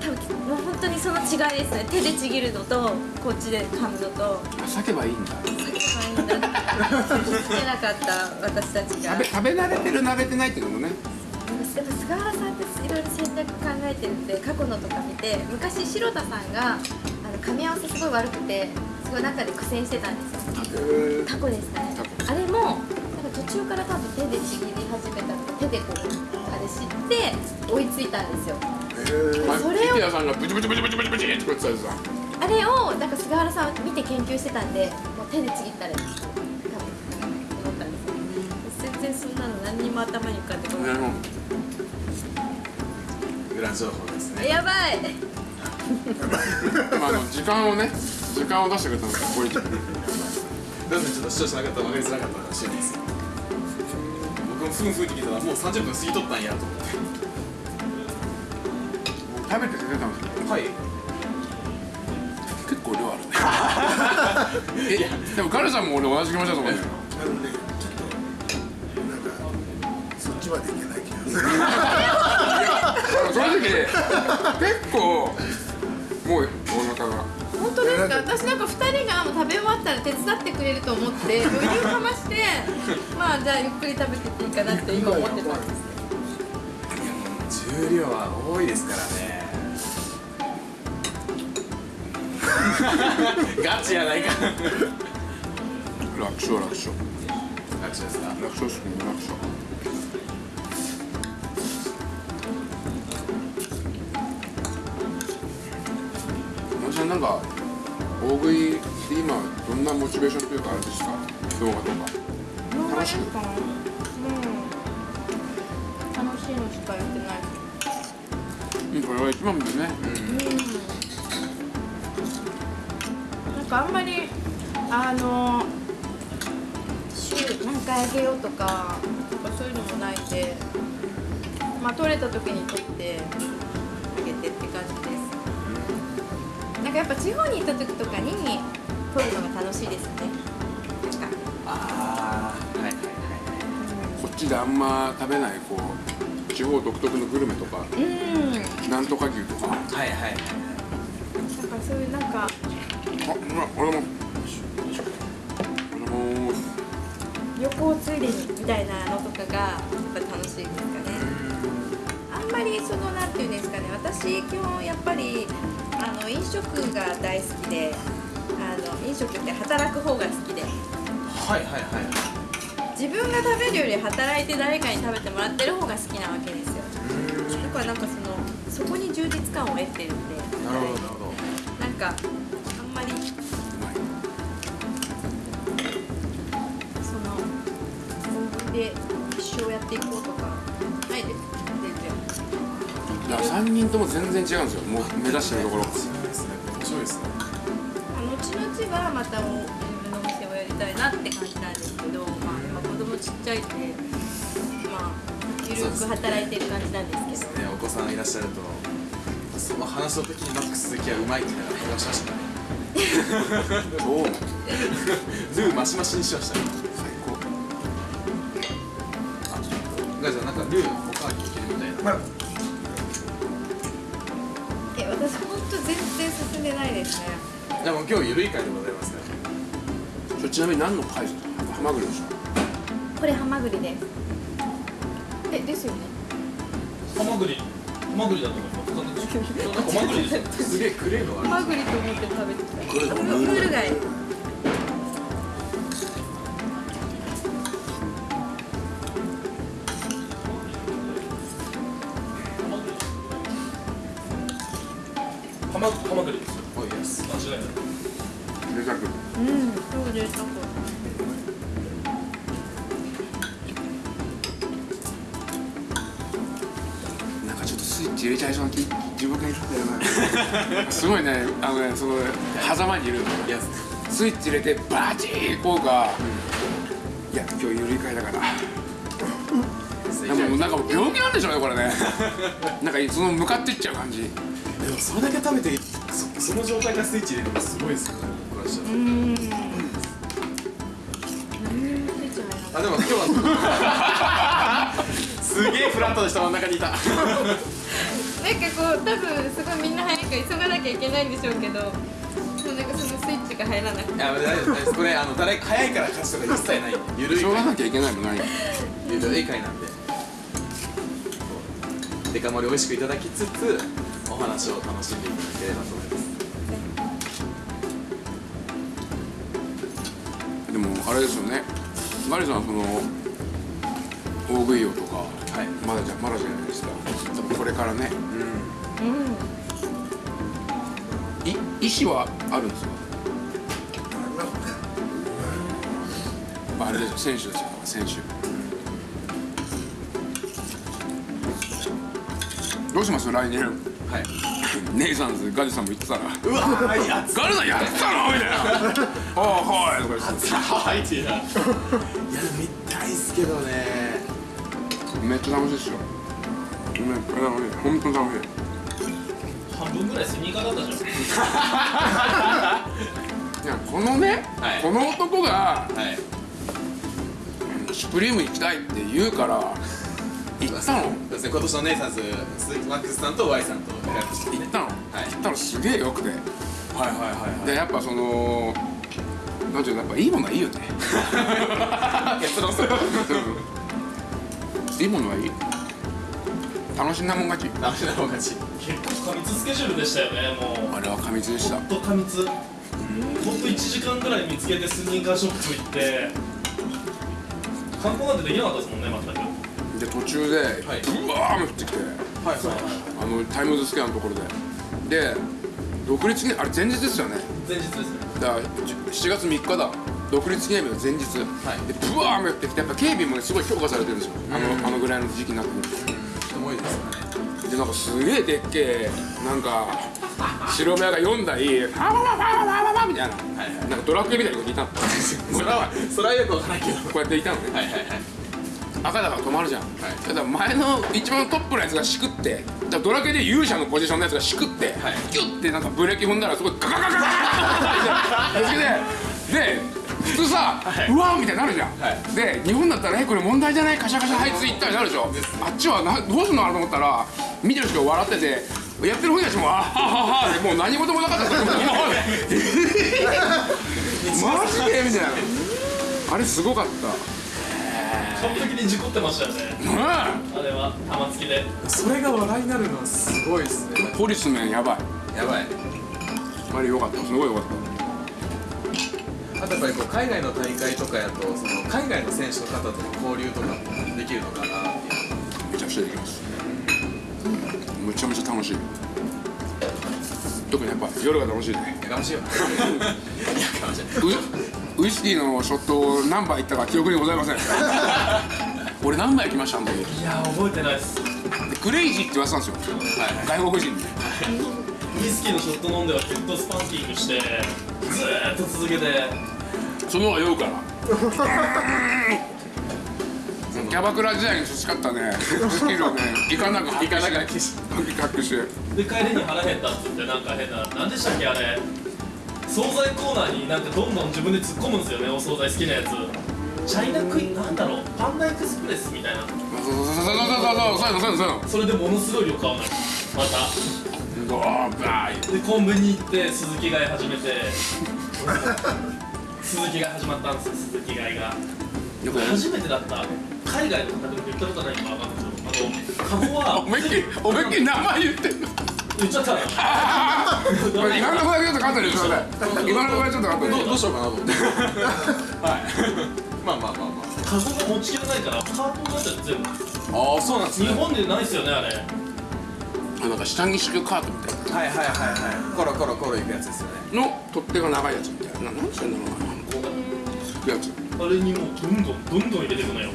多分もう本当にその違いですね。手でちぎるのとこっちで噛むのと。避けばいいんだ。避けばいいんだ。ってつけなかった私たちが。食べ慣れてる慣れてないっていうのもね。でも菅原さんっていろいろ戦略考えてるんで過去のとか見て昔城田さんがあの噛み合わせすごい悪くてすごい中で苦戦してたんですよ。タコですかね。あれもなんか途中から多分手でちぎり始めた手でこうあれ知って追いついたんですよ。まそれを池谷さんがブチブチブチブチブチブチって言ってたやつだ。あれをなんか菅原さん見て研究してたんでもう手でちぎったら多分思ったんです。よ全然そんなの何にも頭に浮かんでこない。裏情報ですね。やばい。まああの時間をね時間を出してくれたのがかっこいいけどなぜちょっと視聴者の方分かりづらかったかもしいです僕もふんふんって聞いたらもう30分過ぎとったんやと思って食べてくれたんですよ。はい。結構量あるね。えでもカルさんも俺同じ気持ちだと思うんだよあのねちょっとなんかそっちまでい けない気がする。正直結構もうお腹が。本当ですか？私なんか2人がもう食べ終わったら手伝ってくれると思って余裕かましてまあじゃあゆっくり食べてっていいかなって今思ってたんですけど重量は多いです。からねガチやないか楽勝楽勝楽勝です。か楽勝っす。ね楽勝私はなんか大食いって今どんなモチベーションというかあれです。か動画とか楽しくいのしかやってないうん。これが一番だよねなん。かあん。まりあの週何回あげようとかなん。かそういうのもないん。でまあ取れた時に取ってあげてって感じですなん。かやっぱ地方に行った時とかに取るのが楽しいですねなん。かああはいはいこっちであん。ま食べないこう地方独特のグルメとかうん。なんとか牛とか。はいはい。はいだからそういうなんかあうわ俺も俺も。旅行ついでにみたいなのとかがやっぱ楽しいですかね。あんまりそのなんていうんですかね。私基本やっぱりあの飲食が大好きであの飲食って働く方が好きで。はいはいはい自分が食べるより働いて誰かに食べてもらってる方が好きなわけですよ。だからなんかそのそこに充実感を得てるんで。なるほど。なるほどなんかあんまりそので一生やっていこうとかないです。全然いや3人とも全然違うんですよ。もう目指してるところそうですね。面白いですね後々はまたお自分のお店をやりたいなって感じなんですけど、まあ、ちっちゃいんでまあゆるく働いてる感じなんですけど。ねお子さんいらっしゃるとその話の時にマックス鈴木はうまいって言いながら話しましたねどうもルーマシマシにしましたね最高。ガイさんなんかルーおかわりできるみたいなまあえ私ほんと全然進んでないですね。でも今日ゆるい会でございますね。ちなみに何の貝ですかハマグリでしょこれハマグリで。すえですよね。ハマグリ。ハマグリだと思います。ハマグリですすげえクレーのハマグリと思って食べてた。これムムール貝スイッチ入れてバチーこうか、いや今日ゆるい会だから。でもなんかもう病気なんでしょうねこれね。なんかその向かっていっちゃう感じ。でもそれだけ食べてそその状態からスイッチ入れるのすごいですよね。僕らしたらうん。あでも今日は すげえフラットな人真ん中にいた。なんかこう多分すごいみんな早く急がなきゃいけないんでしょうけどが入らなくていや大丈夫ですこれあの誰早いから勝ちとか一切ない。ゆるいしょうがなきゃいけないもない。ゆるい会なんで。デカ盛り美味しくいただきつつお話を楽しんでいただければと思います。でもあれですよね。マリさんはその大食い王とか、はい。まだじゃまだじゃないですか。多分これからね。うん。い意思はあるんですか？れですよ選手ですよ選手。どうします？来年。はい。ネイサンズガジさんも言ってたら。うわーやつガジさんやってたのみたいな。ああはい。とか言ってはいっていうないや見たいっすけどね。めっちゃ楽しいですよめっちゃ楽しい本当に楽しい。半分ぐらいスニーカーだったじゃん。いやこのね、はい。この男がはいシュプリーム行きたいって言うから行ったの。そうですね。今年のネイサンズ鈴木マックスさんと Y さんと行ったの、はい。行ったの。すげえよくて。はいはいはいでやっぱそのなんていうのやっぱいいものはいいよね。結論する。いいものはいい。楽しんだもん勝ち。ダメな方がち。結構過密スケジュールでしたよねもう。あれは過密でした。ほんと過密。ほんと1時間ぐらい見つけてスニーカーショップ行って観光なんてできなかったですもんね全く。で途中で、はい。うわー雨降ってきてはいはい。あのタイムズスクエアのところで。で独立記念あれ前日ですよね。前日ですね。だから7月3日だ。独立記念日の前日、でブワー雨降ってきてやっぱ警備もねすごい強化されてるんですよ、あのあのぐらいの時期になってくる人も多いですからね。とでなんかすげえでっけえなんか白目が4台ファワワワワワワみたいな、なんかドラクエみたいなこといたの。それはそれはよくわからないけど。こうやっていたのね。はいはいはい赤だから止まるじゃん、ただ前の一番トップのやつがしくってだドラクエで勇者のポジションのやつがしくって、ギュッてなんかブレーキ踏んだらすごいガガガガガガガガでで普通さ、うわーみたいになるじゃん、で日本だったら「えこれ問題じゃないカシャカシャはいついった」になるでしょあっちはなどうすんのかなと思ったら見てる人が笑っててやってる本人たちも「あははは」でもう何事もなかったと思ってマジでみたいな。あれすごかった。完璧に事故ってましたよね。うんあれは玉突きで。それが笑いになるのはすごいですね。ポリスメンやばい。やばい。あれよかった。すごいよかっあとやっぱりこう海外の大会とかやとその海外の選手の方との交流とかもできるのかなっていう。ためちゃくちゃできますめちゃめちゃ楽しい。特にやっぱ夜が楽しいね。やかましいよ。ウウイスキーのショットを何杯いったか記憶にございません。俺何杯行きましたあの時。でいや覚えてないです。クレイジーって言わせたんですよ、外国人に。ウイスキーのショット飲んではヘッドスパンキングしてずーっと続けて。その方が酔うから。キャバクラ時代に培ったね。スキルをね。いかなく発揮して発揮しで帰りに腹減ったっつってなんか変な何でしたっけあれ。惣菜コーナーになんかどんどん自分で突っ込むんですよねお惣菜好きなやつ。チャイナクイなんだろう。パンダエクスプレスみたいな。そうそうそうそうそうそうそうそうそれでものすごい量買うのまたドーバーでコンビニ行って鈴木買い始めて鈴木買い始まったんですよ鈴木買いが初めてだった海外の方でも言ったことないか分かんないカゴは。思いっきり思いっきり名前言ってんの言っちゃった 今のところだけちょっとカットにしてください今のところちょっとカットにどうどうしようかなと思って。はい。まあまあまあまカゴが持ちきれないからカートになっちゃって全部。あああそうなんです日本でないっすよねあれ。あなんか下着式カートみたいはいはいはいはい。コロコロコロいくやつですよね。なの取っ手が長いやつみたいな。な何してんだろうなこうやつあれにもうどんどんどんどん入れていくのよ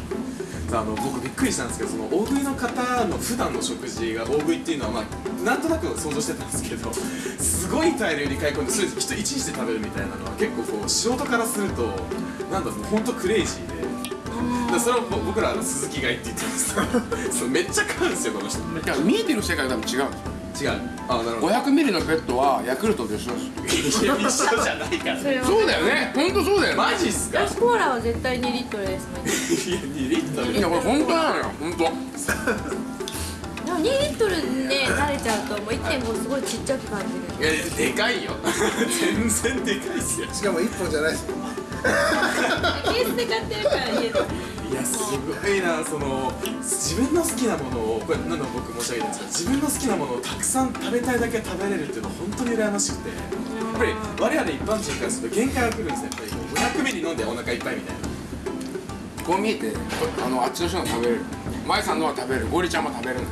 あの僕びっくりしたんですけどその大食いの方の普段の食事が大食いっていうのはまあなんとなく想像してたんですけどすごい大量に買い込んでそれ人一日で食べるみたいなのは結構こう素人からするとなんだろう本当クレイジーで。でそれをぼ僕らあの鈴木買いって言ってるんですけどそうめっちゃ買うんですよこの人。いや見えてる世界が多分違うんですよ違う。あなるほど。500ミリのペットはヤクルトと一緒ですいや一緒じゃないから。それは。そうだよね。本当そうだよね。マジっすか？私コーラは絶対2リットルですもんいや2リットル。いやこれ本当なのよ。本当でも2リットルで慣れちゃうともう1.5すごいちっちゃく感じる。いやでかいよ。全然でかい。っすよしかも1本じゃないですよ。ケースで買ってるから家でいやすごいなその自分の好きなものをこれ何度も僕申し上げたんですけど自分の好きなものをたくさん食べたいだけ食べれるっていうのは本当に羨ましくて。やっぱり我々一般人からすると限界が来るんですよ。やっぱりもう500ミリ飲んでお腹いっぱいみたいな。こう見えてあのあっちの人が食べれる。舞さんのは食べれる。ゴリちゃんも食べれる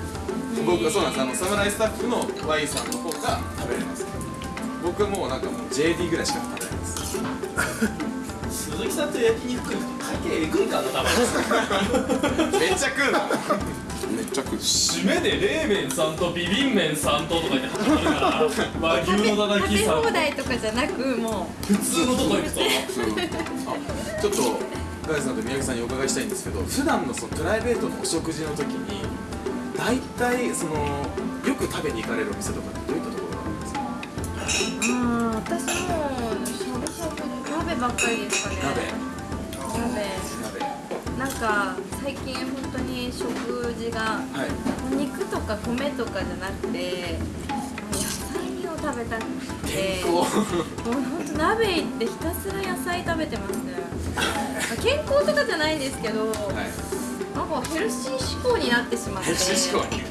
僕はそうなんですあの侍スタッフの Y さんの方が食べれます僕はもうなんかもう JD ぐらいしか食べれないです鈴木さんと焼肉食うと会計えぐいかな多分めっちゃ食うなめっちゃ食う締めで冷麺さんとビビン麺さんととか言って始まるから和牛のたたきさん放題とかじゃなくもう普通のとこ行くとあちょっとガイさんと宮城さんにお伺いしたいんですけど普段のそのプライベートのお食事の時に大体そのよく食べに行かれるお店とかってどういったところがあるんですか？うあー私もしゃぶしゃぶ鍋ばっかりですかね。鍋。鍋。鍋。なんか最近本当に食事がはい。お肉とか米とかじゃなくて野菜を食べたくて。もう本当鍋行ってひたすら野菜食べてますね。健康とかじゃないんですけど、はいなんかヘルシー志向になってしまって。ヘルシー志向に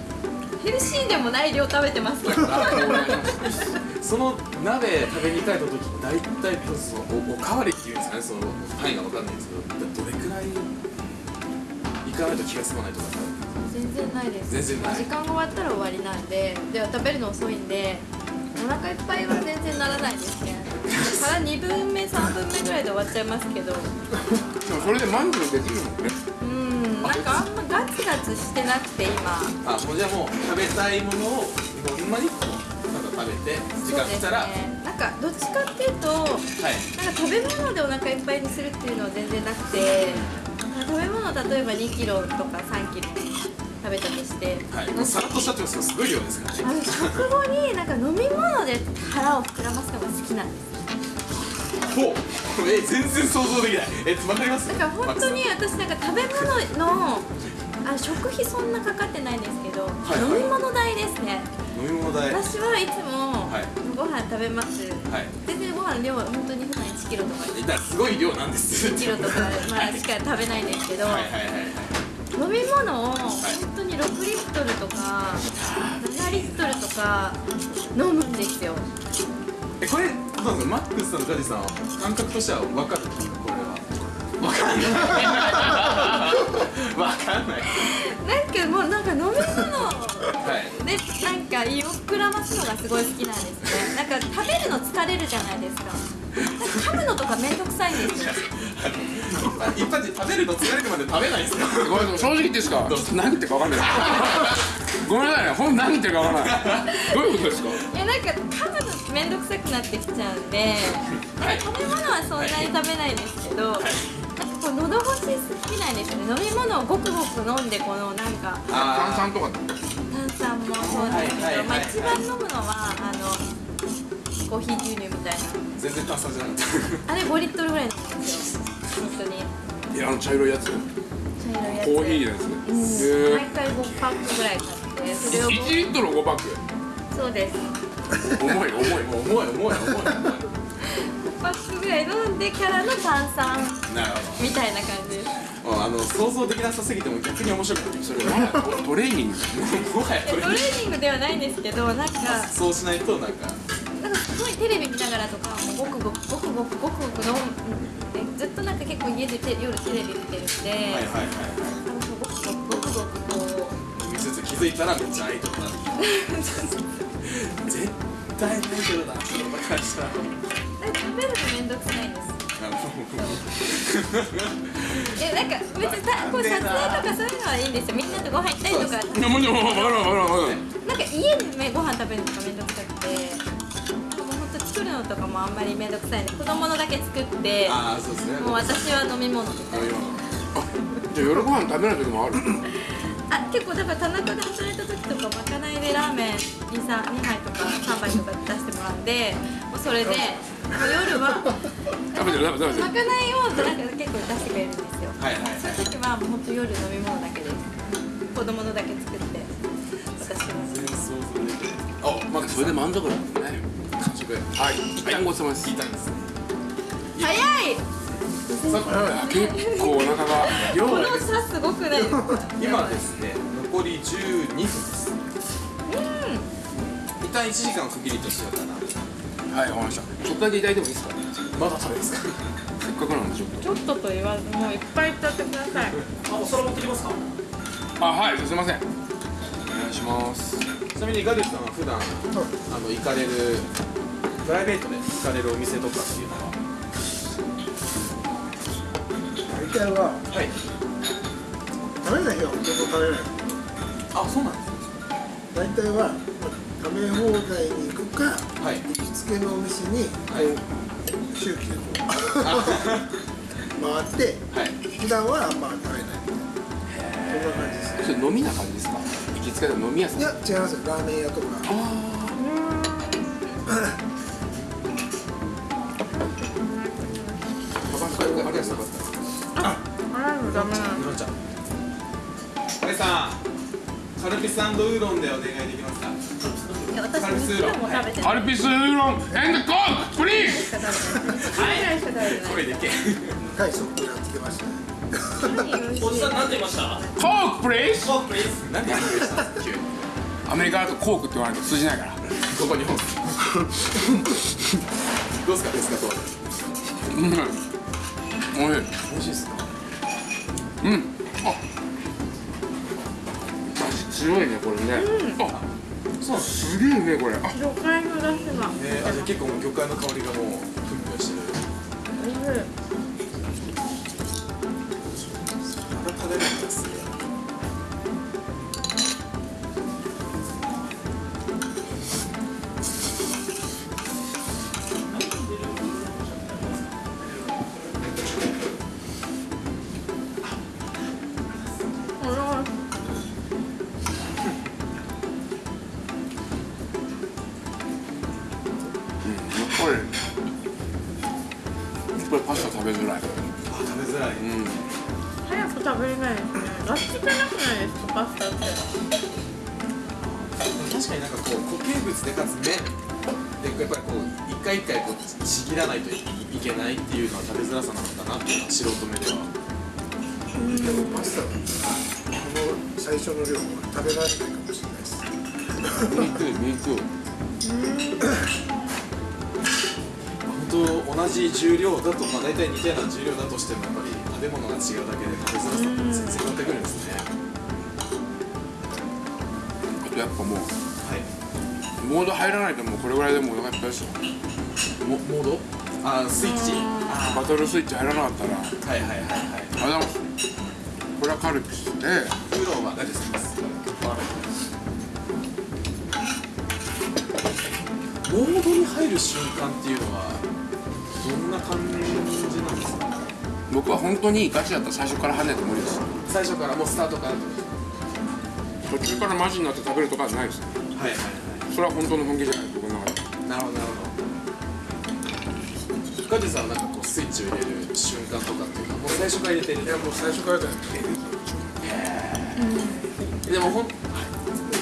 ヘルシーでもない量食べてますけど。その鍋食べに行かれた時大体そのおおかわりっていうんですかねその範囲が分かんないんですけどどれくらい行かないと気が済まないとか全然ないです。全然ない時間が終わったら終わりなんで。では食べるの遅いんでお腹いっぱいは食ないですね 腹2分目3分目ぐらいで終わっちゃいますけど。でもそれで満足できるもんね。うんなんかあんまガツガツしてなくて今。あもうじゃあもう食べたいものをほんまにこうなんか食べて時間来たら、ね。なんかどっちかっていうとはい。なんか食べ物でお腹いっぱいにするっていうのは全然なくて食べ物例えば2キロとか3キロ食べたとして、はい。もうさらっとしたってますごい量ですからね。食後になんか飲み物で腹を膨らますのが好きなんですほうえ全然想像できない。えわかります？だから本当に私なんか食べ物のあ食費そんなかかってないんですけど、いはい。飲み物代ですね。飲み物代。はい私はいつもはい。ご飯食べます、全然ご飯量は本当に普段1キロとか。だすごい量なんです。1キロとかまあしか食べないんですけど、はいはいはい。はい飲み物を本当に6リットルとか7リットルとか飲むんですよえこれどうなんですかマックスさんとガジさんは感覚としては分かるんですかこれは。分かんない。分かんない。なんかもうなんか飲み物。はい。でなんか胃を膨らますのがすごい好きなんですね。なんか食べるの疲れるじゃないですか。噛むのとかめんどくさいんですよ。あ一般人食べるの疲れるまで食べないんですか？ごめん正直言っていいですか？何言ってるか分かんないごめんなさいねほんと何言ってるか分からない。どういうことですか？いやなんか噛むのめんどくさくなってきちゃうんで、はい。食べ物はそんなに食べないんですけど、なんかこう喉越し好きなんですよね。飲み物をごくごく飲んでこのなんか炭酸とか。炭酸もそうなんですけど、はいはいはいまあ一番飲むのはあのコーヒー牛乳みたい全然炭酸じゃなかった。なあれ5リットルぐらい飲むんですよ本当に。いやあの茶色いやつ。茶色いやつ。コーヒーのやつうん、へ毎回5パックぐらい買ってそれを。1リットル5パック。そうです。重い重い重い重い重い重い。5パックぐらい飲んでからの炭酸。なるほみたいな感じです。あの想像できなさすぎても逆に面白くてそれなんかトレーニング。もはや。トレーニングではないんですけどなんか。そうしないとなんか。なんかすごいテレビ見ながらとかごくごくごくごくごくごく飲ずっとなんか結構家でて夜テレビ見てるんで、はいはいはいはなんかごくごくこうい見つつ気づいたらめっちゃアイドルになって絶対アイドルだその会社なんか食べるのめんどくさいんですな。るほえなんか別にたこう撮影とかそういうのはいいんですよ。みんなとご飯行ったりとか。いやもちろん分かる分かる分かるなんか家でねご飯食べるのがめんどくさくてほんとかもあんまりめんどくさいんで子供のだけ作ってどああそうですね。もう私は飲み物みたいなじゃあ夜ご飯食べない時もある？あ結構だから田中で働いた時とかまかないでラーメン 2, 2杯とか3杯とか出してもらうんでもうそれでもう夜は食べてる食べてる。食まかないをなんか結構出してくれるんですよ。はいはいはい。そういう時はもうほんと夜飲み物だけです。子供のだけ作って私は全然想像できないあまあそれで満足なんですね完食はい。一旦ごちそうさまです。聞いたんです。ね早い。結構お腹が量この差すごくないですか？今ですね残り12分です。一旦1時間を区切りとしようかな。はいわかりました。ちょっとだけいただいてもいいですか？まだ食べですか？せっかくなんでちょっちょっとと言わずもういっぱいいっちゃってください。あお皿持ってきますか？とあはいすいません。お願いします。ちなみにガデュさんは普段あの行かれるプライベートで行かれるお店とかっていうのは。大体ははい食べない日はほとんど食べない。あそうなんです大体は食べ放題に行くかはい。行きつけのお店にはい。周期でこう回ってはい。普段はあんま食べない。そんな感じですそれ飲みな感じですか？行きつけの飲み屋さん。いや違いますよ。ラーメン屋とか。あ ダメなののちゃんさんカルピスウーロンでお願いできますか？いや私2キロも食べてない。カルピスウーロン。 And Coke please。しか食べてない声でけ。はい。そこやってきましたねおじさんなんて言いました Coke please Coke please 何で話したんですか急にアメリカだと Coke って言わないと通じないからここ日本どうですかですかとうんおいしい美味しいですかうん。あ強いねこれね、あそうすすげえうめえこれ。あ。魚介の出汁が。ねあじゃあ結構もう魚介の香りがもうまあ大体似たような重量だとしてもやっぱり食べ物が違うだけで食べづらさって全然変わってくるんですね。あとやっぱもうはい。モード入らないともうこれぐらいでもうお腹いっぱいですよモモード？あスイッチ。あバトルスイッチ入らなかったら。はいはいはいはいありがとうございますこれはカルピスでプロは何ですかモードに入る瞬間っていうのはどんな感じ僕は本当にガチだったら最初から跳ねて無理です。最初からもうスタートから。途中からマジになって食べるとかはないです。はい。はいそれは本当の本気じゃない僕の中で。はいなるほど。なるほど。ガジさんはなんかこうスイッチを入れる瞬間とかっていうかもう最初から入れてるいやもう最初からだよ。でもほん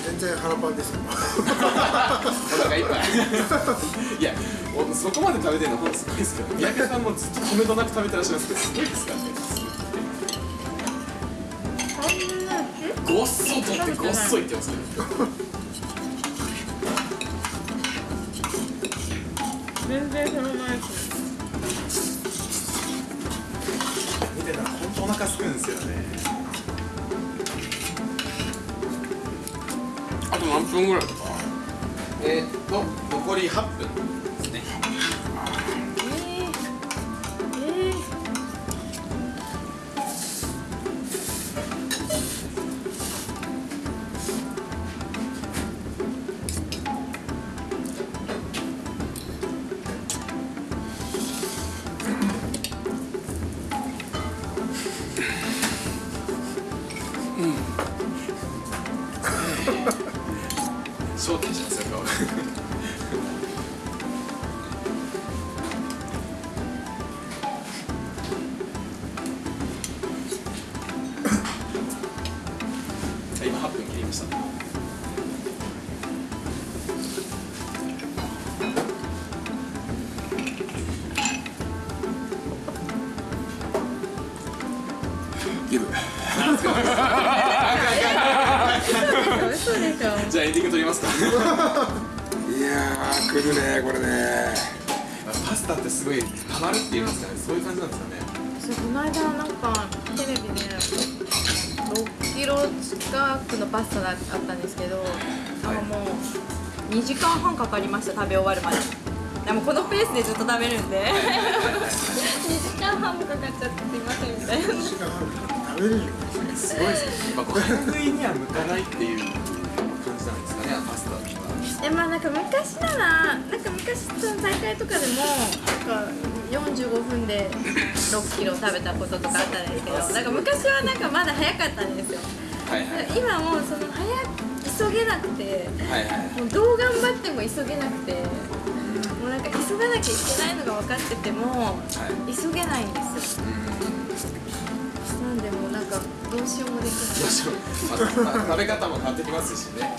全然腹パンですよ。お腹いっぱい。いやおそこまで食べてるのほんとす。ごいです。けど三宅さんもずっと止めどなく食べてらっしゃるんです。けどす。ごいです。からねごっそとってごっそいってます。けど全然そのないです。見てたら本当お腹す。くんです。よねあと何分ぐらいです。かえー、っと残り8分ました食べ終わるまで。でもこのペースでずっと食べるんで。2時間半もかかっちゃってすいませんみたいな。食べれるよすごいです。ねやっぱこう早食いには向かないっていう感じなんですかねパスタとかでまあなんか昔ならなんか昔その大会とかでもなんか45分で6キロ食べたこととかあったんですけどなんか昔はなんかまだ早かったんですよ。はいはい。今もうその早急げなくてはいはい。もうどう頑張っても急げなくてもうなんか急がなきゃいけないのが分かっててもはい。急げないんですよ。なんでもうなんかどうしようもできない。食べ方も変わってきますしね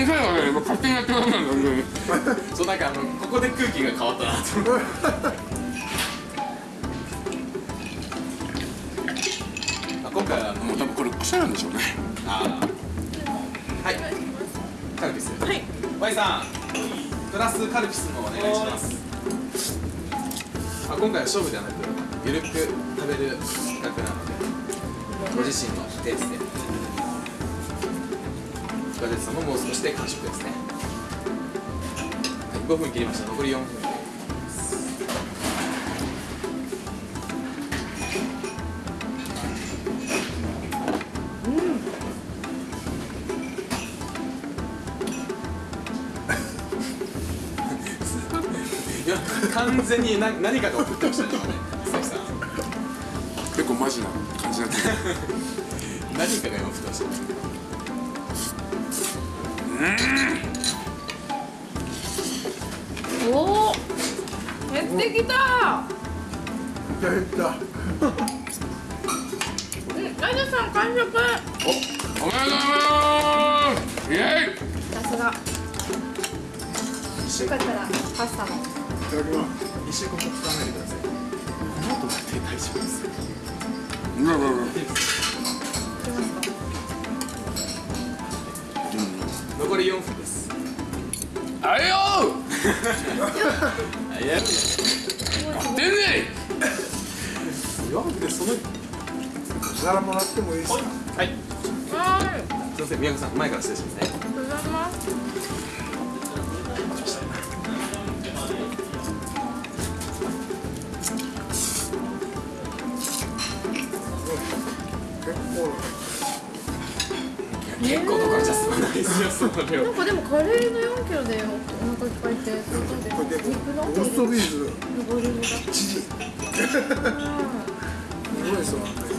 小さいわね今勝手にやってください本当に。そうなんかあのここで空気が変わったなと。思ってあ今回はあのもう多分これ癖なんでしょうね。あー。はい。カルピス。はい。Y さんプラスカルピスのお願いします。あ今回は勝負ではなくゆるく食べる企画なのでご自身のペースでももう少しで完食ですね。はい5分切りました。残り4分。完全にな何かが送ってましたね今ね。結構マジな感じになってる。何かが今送ってましたねおお減ってきた。減った。うんラジャさん完食。おめでとうございます。イエイ。さすが。よかったらパスタも。いただきます。一週間も使わないでください。この後だって大丈夫です。ようわうわうわ残り4分です。あれよ！出んね。4分でそのお皿もらってもいいですか？はいはい。すいません宮川さん前から失礼しますね結構とかじゃ済まないですよその量なんかでもカレーの4キロでお腹いっぱいって相当ですこれでも肉のローストビーフボリュームが1時すごいですわ残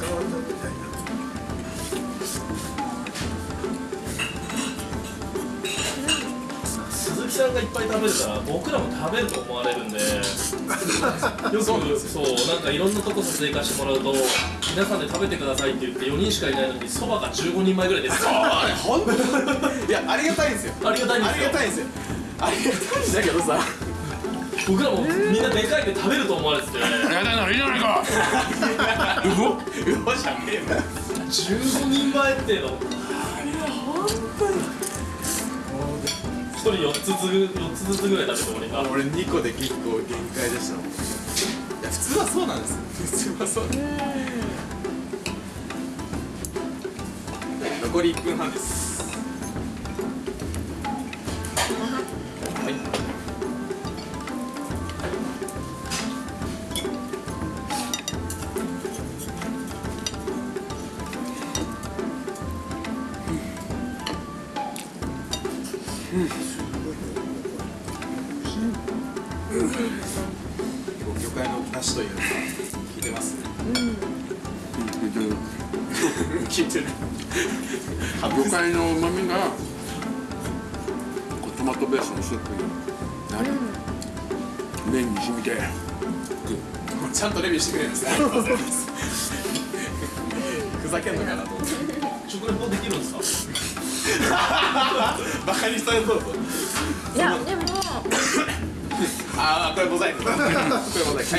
変わったみたいな。鈴木さんがいっぱい食べるから僕らも食べると思われるんでよくそうなんかいろんなとこ撮影行かしてもらうと皆さんで食べてくださいって言って4人しかいないのにそばが15人前ぐらいです。いやありがたいんですよ。ありがたいんですよ。ありがたいんですよ。ありがたいんだけどさ僕らもみんなでかいで食べると思われてて。ありがたいならいいじゃないかうごうわじゃねえよ15人前っていうの一人4つず4つずつぐらい食べて終わりか俺2個で結構限界でしたもんいや普通はそうなんです普通はそう残り1分半です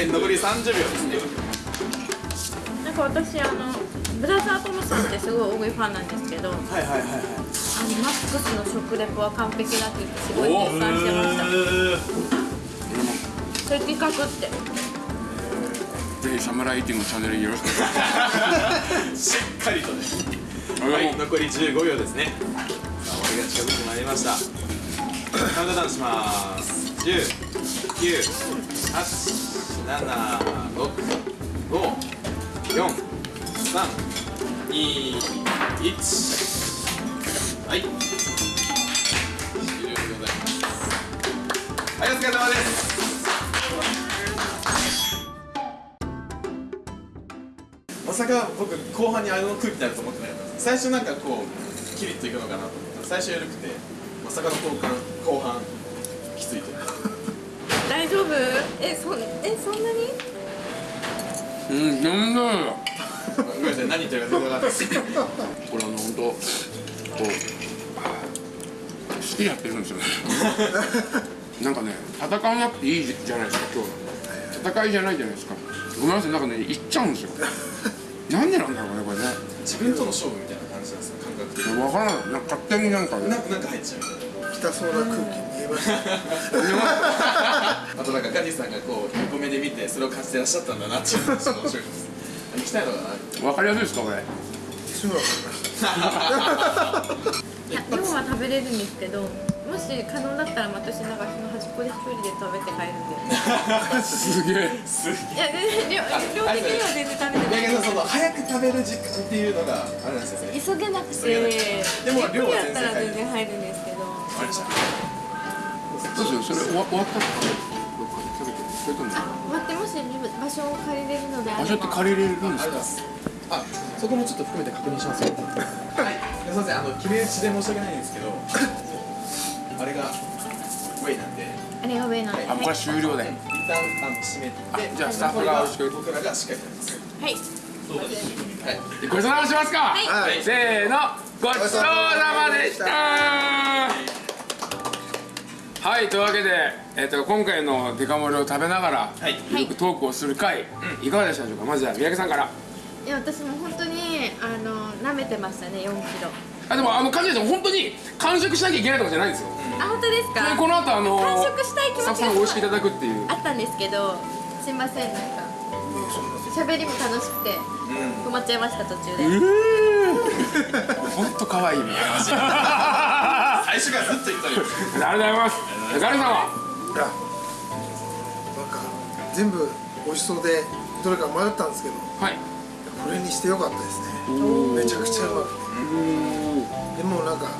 はい残り30秒。ですねなんか私あのブラザートムさんってすごい大食いファンなんですけどはいはいはいはい。あのマックスの食レポは完璧だって言ってすごい絶賛してました。それ企画って。ぜひサムライティングチャンネルよろしく。しっかりとね。お願い。しはい残り15秒ですね。さあ終わりが近づいてまいりました。カウントダウンします7654321はい。終了でございます。はいお疲れ様です。まさか僕後半にあの空気になると思ってなかったです。最初なんかこうキリッといくのかなと思った。最初緩くてまさかの後半後半。夫？えそえそんなに？うん全然ごめんなさい何言ってるか全然分かんない。ですこれあの本当こう好きでやってるんですよね。なんかね戦わなくていいじゃないですか今日。戦いじゃないじゃないですか。ごめんなさいなんかね行っちゃうんですよ。なんでなんだろうねこれね。自分との勝負みたいな感じなんですか感覚的に。分からないなんか勝手になんか。なんかなんか入っちゃうみたいな。痛そうな空気見えました。あとなんかガジさんがこう横目で見てそれを感じてらっしゃったんだなっていうのがちょっと面白い。です行きたい。のかな分かりやすい。ですかこれすぐ分かりましたい。や量は食べれるんですけどもし可能だったら私なんかその端っこで一人で食べて帰るんですげえい。や全然量量的には全然食べてない。だけどその早く食べる時間ってい。うのがあれなんですよね急げなくてでも量は全然入るんですけどわかりましたどうするそれ終わ終わったらどっかで食べてそれとも待ってもし場所を借りれるのであれば。場所って借りれるんですか？あそこもちょっと含めて確認しますよ。はい。すいませんあの決め打ちで申し訳ないんですけど あれがウェイなんで。あれが上なんで。あこれは終了で一旦あの閉めてあじゃあスタッフが僕らがしっかりやります。はい。はいごちそうさましますか、はい。せーの。ごちそうさまでしたはいというわけで、えっと今回のデカ盛りを食べながら、はい。ゆるくトークをする回、いかがでしたでしょうか？まずは三宅さんから。いや私も本当にあの舐めてましたね4キロ。あでもあの感じでも本当に完食しなきゃいけないとかじゃないんですよ。あ本当ですでか？この後あの完食したい気持ちスタッフさんが美味しくいただくっていう。あったんですけどすいませんなんか喋りも楽しくて止まっちゃいました途中で。本当可愛いね最初からずっと言ったりありがとうございます。ガルさんは？いやなんか全部美味しそうでどれか迷ったんですけどはい。これにしてよかったですね。めちゃくちゃうまくて。でもなんかあの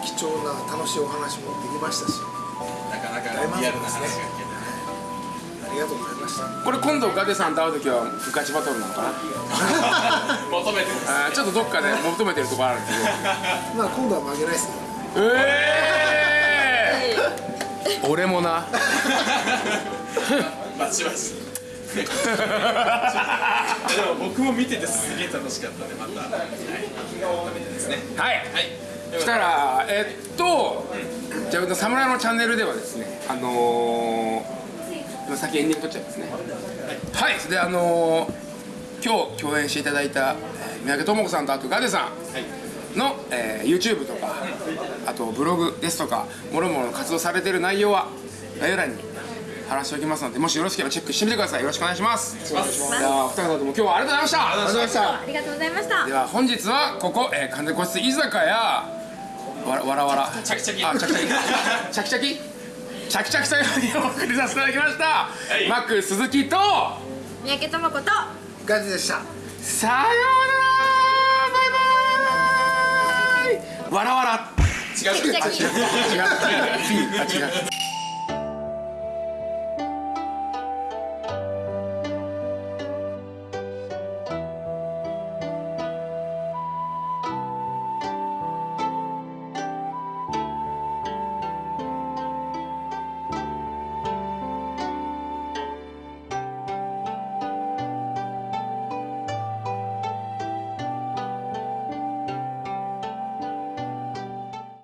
貴重な楽しいお話もできましたしなかなかリアルな話が聞けてありがとうございました。これ今度ガテさんと会う時はガチバトルなのかな？求めてあーちょっとどっかで求めてるところあるんですけど まあ今度は負けないですね。ええー、俺もな。バチバチでも僕も見ててすげえ楽しかったんでまた、はい、改めてですねはい。はい。そしたらえっとじゃあ侍のチャンネルではですねあのー、今先エンディング撮っちゃいますね。はい。であのー、今日共演していただいたえー三宅智子さんとあとガデさんの、えー YouTube とかあとブログですとかもろもろ活動されてる内容は概要欄に貼らしておきますのでもしよろしければチェックしてみてください。よろしくお願いします。じゃあお二方とも今日はありがとうございました。ありがとうございました。ありがとうございました。では本日はここ、えー、完全個室居酒屋。わらわらわら。チャキチャキ。あチャキチャキ。チャキチャキチャキチャキさんにお送りさせていただきました、い。マック鈴木と三宅智子とガジでした。さようなら。バイバイ。わらわら。違う。違う。違う。違う。違う